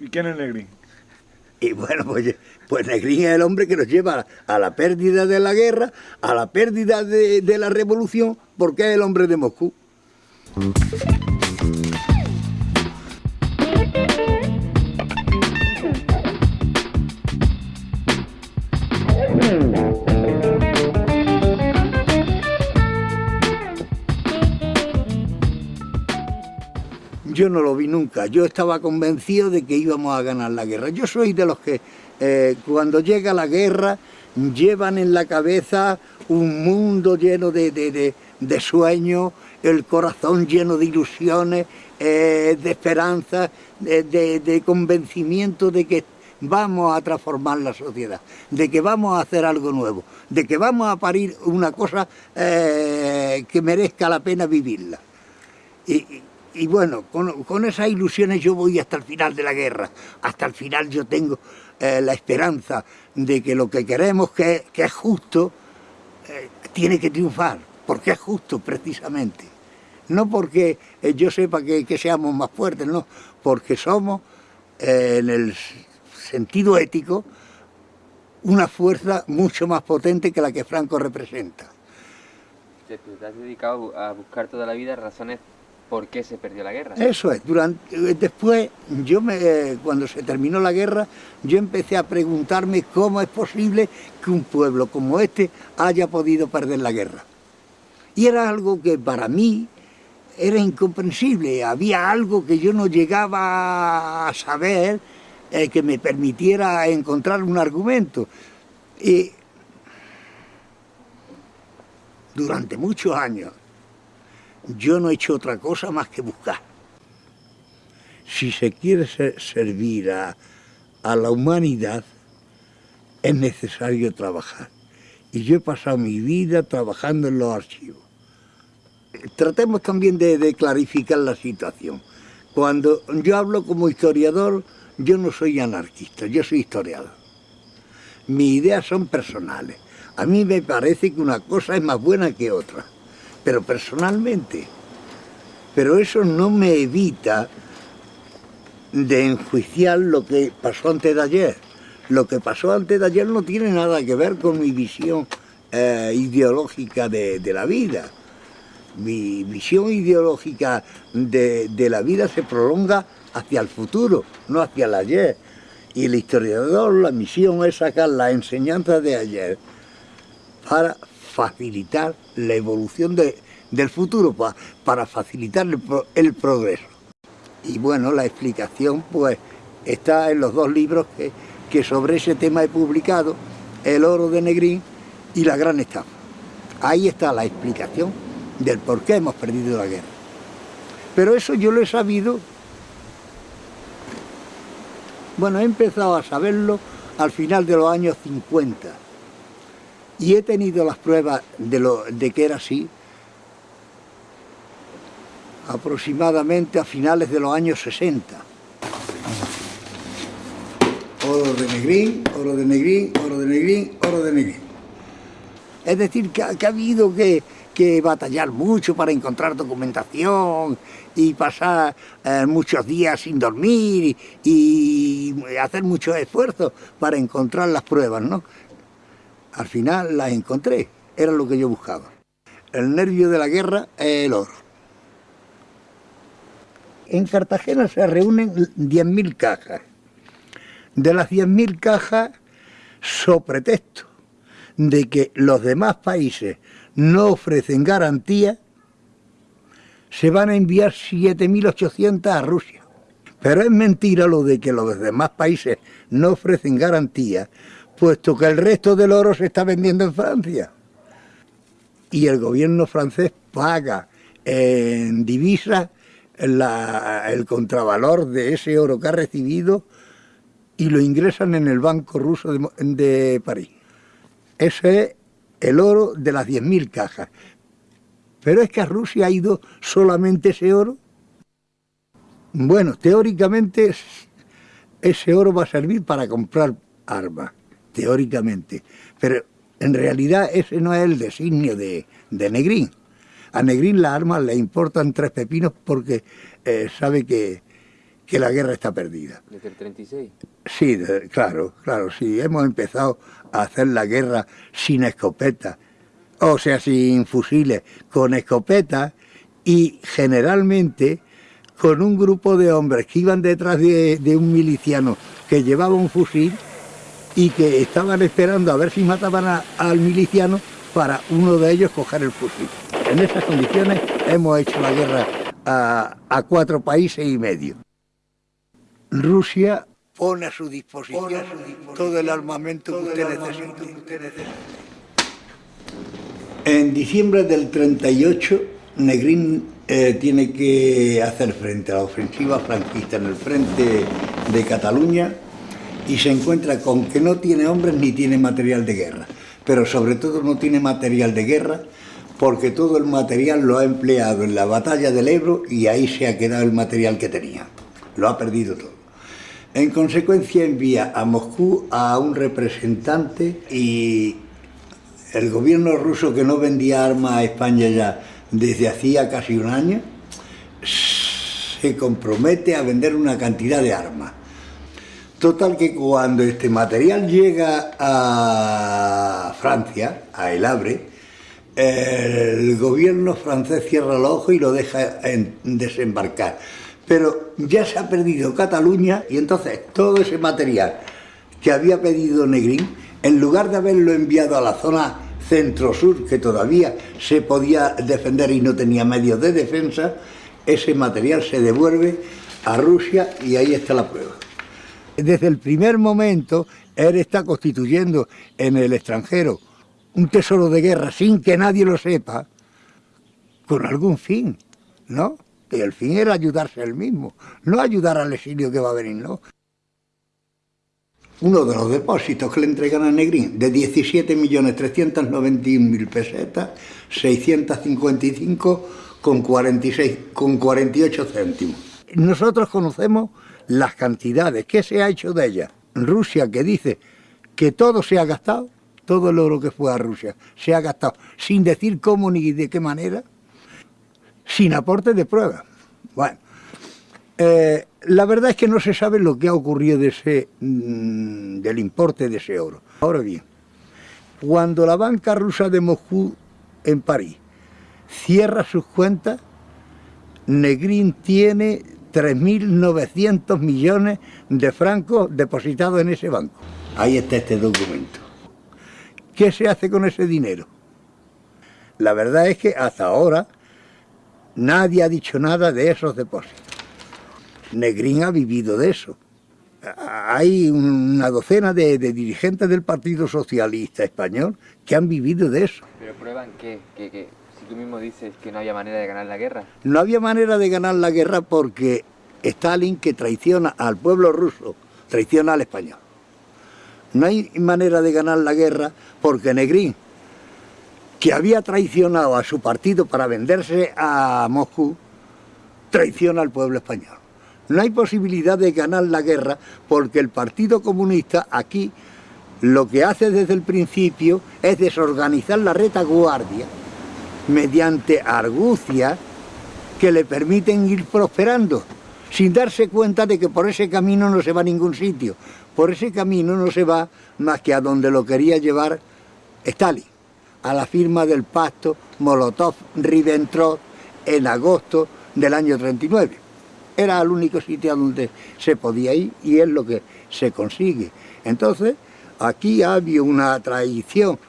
¿Y quién es Negrín? Y bueno, pues, pues Negrín es el hombre que nos lleva a la pérdida de la guerra, a la pérdida de la revolución, porque es el hombre de Moscú. Yo no lo vi nunca. Yo estaba convencido de que íbamos a ganar la guerra. Yo soy de los que eh, cuando llega la guerra llevan en la cabeza un mundo lleno de, sueños, el corazón lleno de ilusiones, eh, de esperanza, de, convencimiento de que vamos a transformar la sociedad, de que vamos a hacer algo nuevo, de que vamos a parir una cosa eh, que merezca la pena vivirla. Y bueno, con, esas ilusiones yo voy hasta el final de la guerra, hasta el final yo tengo eh, la esperanza de que lo que queremos que, es justo, eh, tiene que triunfar, porque es justo precisamente. No porque eh, yo sepa que, seamos más fuertes, no, porque somos, en el sentido ético, una fuerza mucho más potente que la que Franco representa. Te, has dedicado a buscar toda la vida razones ¿Por qué se perdió la guerra? Eso es. Eh, después, yo me, cuando se terminó la guerra, yo empecé a preguntarme cómo es posible que un pueblo como este haya podido perder la guerra. Y era algo que para mí era incomprensible. Había algo que yo no llegaba a saber eh, que me permitiera encontrar un argumento. Y durante muchos años yo no he hecho otra cosa más que buscar. Si se quiere servir a, la humanidad, es necesario trabajar. Y yo he pasado mi vida trabajando en los archivos. Tratemos también de, de, clarificar la situación. Cuando yo hablo como historiador, yo no soy anarquista, yo soy historiador. Mis ideas son personales. A mí me parece que una cosa es más buena que otra pero personalmente. Pero eso no me evita de enjuiciar lo que pasó antes de ayer. Lo que pasó antes de ayer no tiene nada que ver con mi visión eh, ideológica de, la vida. Mi visión ideológica de, de la vida se prolonga hacia el futuro, no hacia el ayer. Y el historiador, la misión es sacar la enseñanza de ayer para facilitar la evolución del futuro, para facilitar el, progreso. Y bueno, la explicación pues está en los dos libros que, que sobre ese tema he publicado, El oro de Negrín y La gran estafa. Ahí está la explicación del por qué hemos perdido la guerra. Pero eso yo lo he sabido, bueno, he empezado a saberlo al final de los años 50, y he tenido las pruebas de, lo, de que era así aproximadamente a finales de los años 60. Oro de negrín, oro de negrín, oro de negrín, oro de negrín. Es decir, que, ha habido que, batallar mucho para encontrar documentación y pasar eh, muchos días sin dormir y, y hacer mucho esfuerzo para encontrar las pruebas, ¿no? Al final las encontré, era lo que yo buscaba. El nervio de la guerra es el oro. En Cartagena se reúnen 10.000 cajas. De las 10.000 cajas, so pretexto de que los demás países no ofrecen garantía, se van a enviar 7.800 a Rusia. Pero es mentira lo de que los demás países no ofrecen garantía, puesto que el resto del oro se está vendiendo en Francia. Y el gobierno francés paga en divisas el contravalor de ese oro que ha recibido y lo ingresan en el Banco Ruso de, de París. Ese es el oro de las 10.000 cajas. Pero es que a Rusia ha ido solamente ese oro. Bueno, teóricamente ese oro va a servir para comprar armas, teóricamente. Pero en realidad ese no es el designio de, Negrín. A Negrín las armas le importan tres pepinos porque eh, sabe que, que la guerra está perdida. ¿Desde el 36? Sí, claro, claro, sí. Hemos empezado a hacer la guerra sin escopeta, o sea, sin fusiles, con escopeta y generalmente con un grupo de hombres que iban detrás de, un miliciano que llevaba un fusil y que estaban esperando a ver si mataban al miliciano para uno de ellos coger el fusil. En esas condiciones hemos hecho la guerra a cuatro países y medio. Rusia pone a su disposición, todo el armamento que usted necesite. En diciembre del 38, Negrín eh, tiene que hacer frente a la ofensiva franquista en el frente de Cataluña y se encuentra con que no tiene hombres ni tiene material de guerra, pero sobre todo no tiene material de guerra porque todo el material lo ha empleado en la batalla del Ebro y ahí se ha quedado el material que tenía, lo ha perdido todo. En consecuencia envía a Moscú a un representante y el gobierno ruso que no vendía armas a España ya desde hacía casi un año, se compromete a vender una cantidad de armas. Total que cuando este material llega a Francia, a El Havre, el gobierno francés cierra los ojos y lo deja desembarcar pero ya se ha perdido Cataluña y entonces todo ese material que había pedido Negrín, en lugar de haberlo enviado a la zona centro-sur, que todavía se podía defender y no tenía medios de defensa, ese material se devuelve a Rusia y ahí está la prueba. Desde el primer momento, él está constituyendo en el extranjero un tesoro de guerra sin que nadie lo sepa, con algún fin, ¿no? Y el fin era ayudarse él mismo, no ayudar al exilio que va a venir, ¿no? Uno de los depósitos que le entregan a Negrín, de 17.391.000 pesetas, 655 con, 46, con 48 céntimos. Nosotros conocemos las cantidades, ¿qué se ha hecho de ellas? Rusia que dice que todo se ha gastado, todo el oro que fue a Rusia se ha gastado, sin decir cómo ni de qué manera, sin aporte de pruebas. Bueno, eh, la verdad es que no se sabe lo que ha ocurrido de ese, mm, del importe de ese oro. Ahora bien, cuando la banca rusa de Moscú en París cierra sus cuentas, Negrín tiene 3.900 millones de francos depositados en ese banco. Ahí está este documento. ¿Qué se hace con ese dinero? La verdad es que hasta ahora Nadie ha dicho nada de esos depósitos. Negrín ha vivido de eso. Hay una docena de, dirigentes del Partido Socialista Español que han vivido de eso. ¿Pero prueban que, si tú mismo dices que no había manera de ganar la guerra? No había manera de ganar la guerra porque Stalin, que traiciona al pueblo ruso, traiciona al español. No hay manera de ganar la guerra porque Negrín, que había traicionado a su partido para venderse a Moscú, traiciona al pueblo español. No hay posibilidad de ganar la guerra porque el Partido Comunista aquí lo que hace desde el principio es desorganizar la retaguardia mediante argucias que le permiten ir prosperando, sin darse cuenta de que por ese camino no se va a ningún sitio. Por ese camino no se va más que a donde lo quería llevar Stalin a la firma del pacto Molotov-Ribbentrop en agosto del año 39. Era el único sitio donde se podía ir y es lo que se consigue. Entonces, aquí había una traición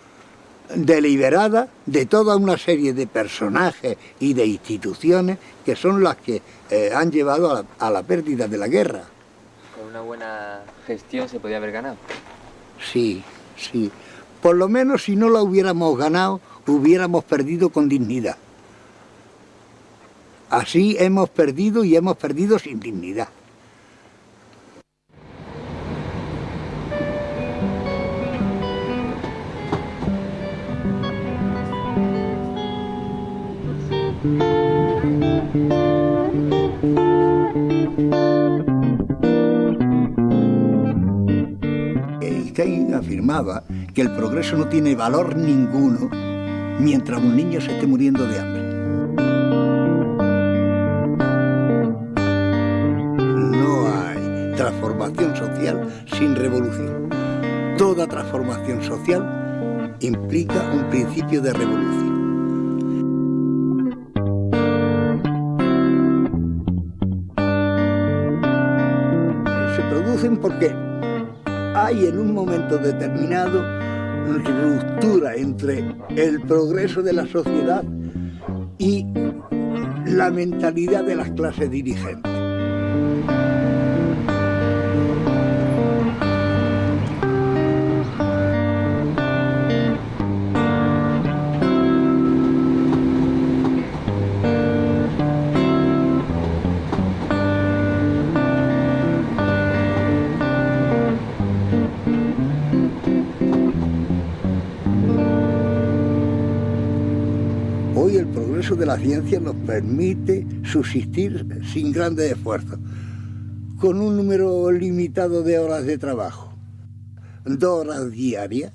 deliberada de toda una serie de personajes y de instituciones que son las que eh, han llevado a la, a la pérdida de la guerra. Con una buena gestión se podía haber ganado. Sí, sí. Por lo menos si no la hubiéramos ganado, hubiéramos perdido con dignidad. Así hemos perdido y hemos perdido sin dignidad. Einstein afirmaba que el progreso no tiene valor ninguno mientras un niño se esté muriendo de hambre. No hay transformación social sin revolución. Toda transformación social implica un principio de revolución. Porque hay en un momento determinado ruptura entre el progreso de la sociedad y la mentalidad de las clases dirigentes. Progreso de la ciencia nos permite subsistir sin grandes esfuerzos, con un número limitado de horas de trabajo, dos horas diarias,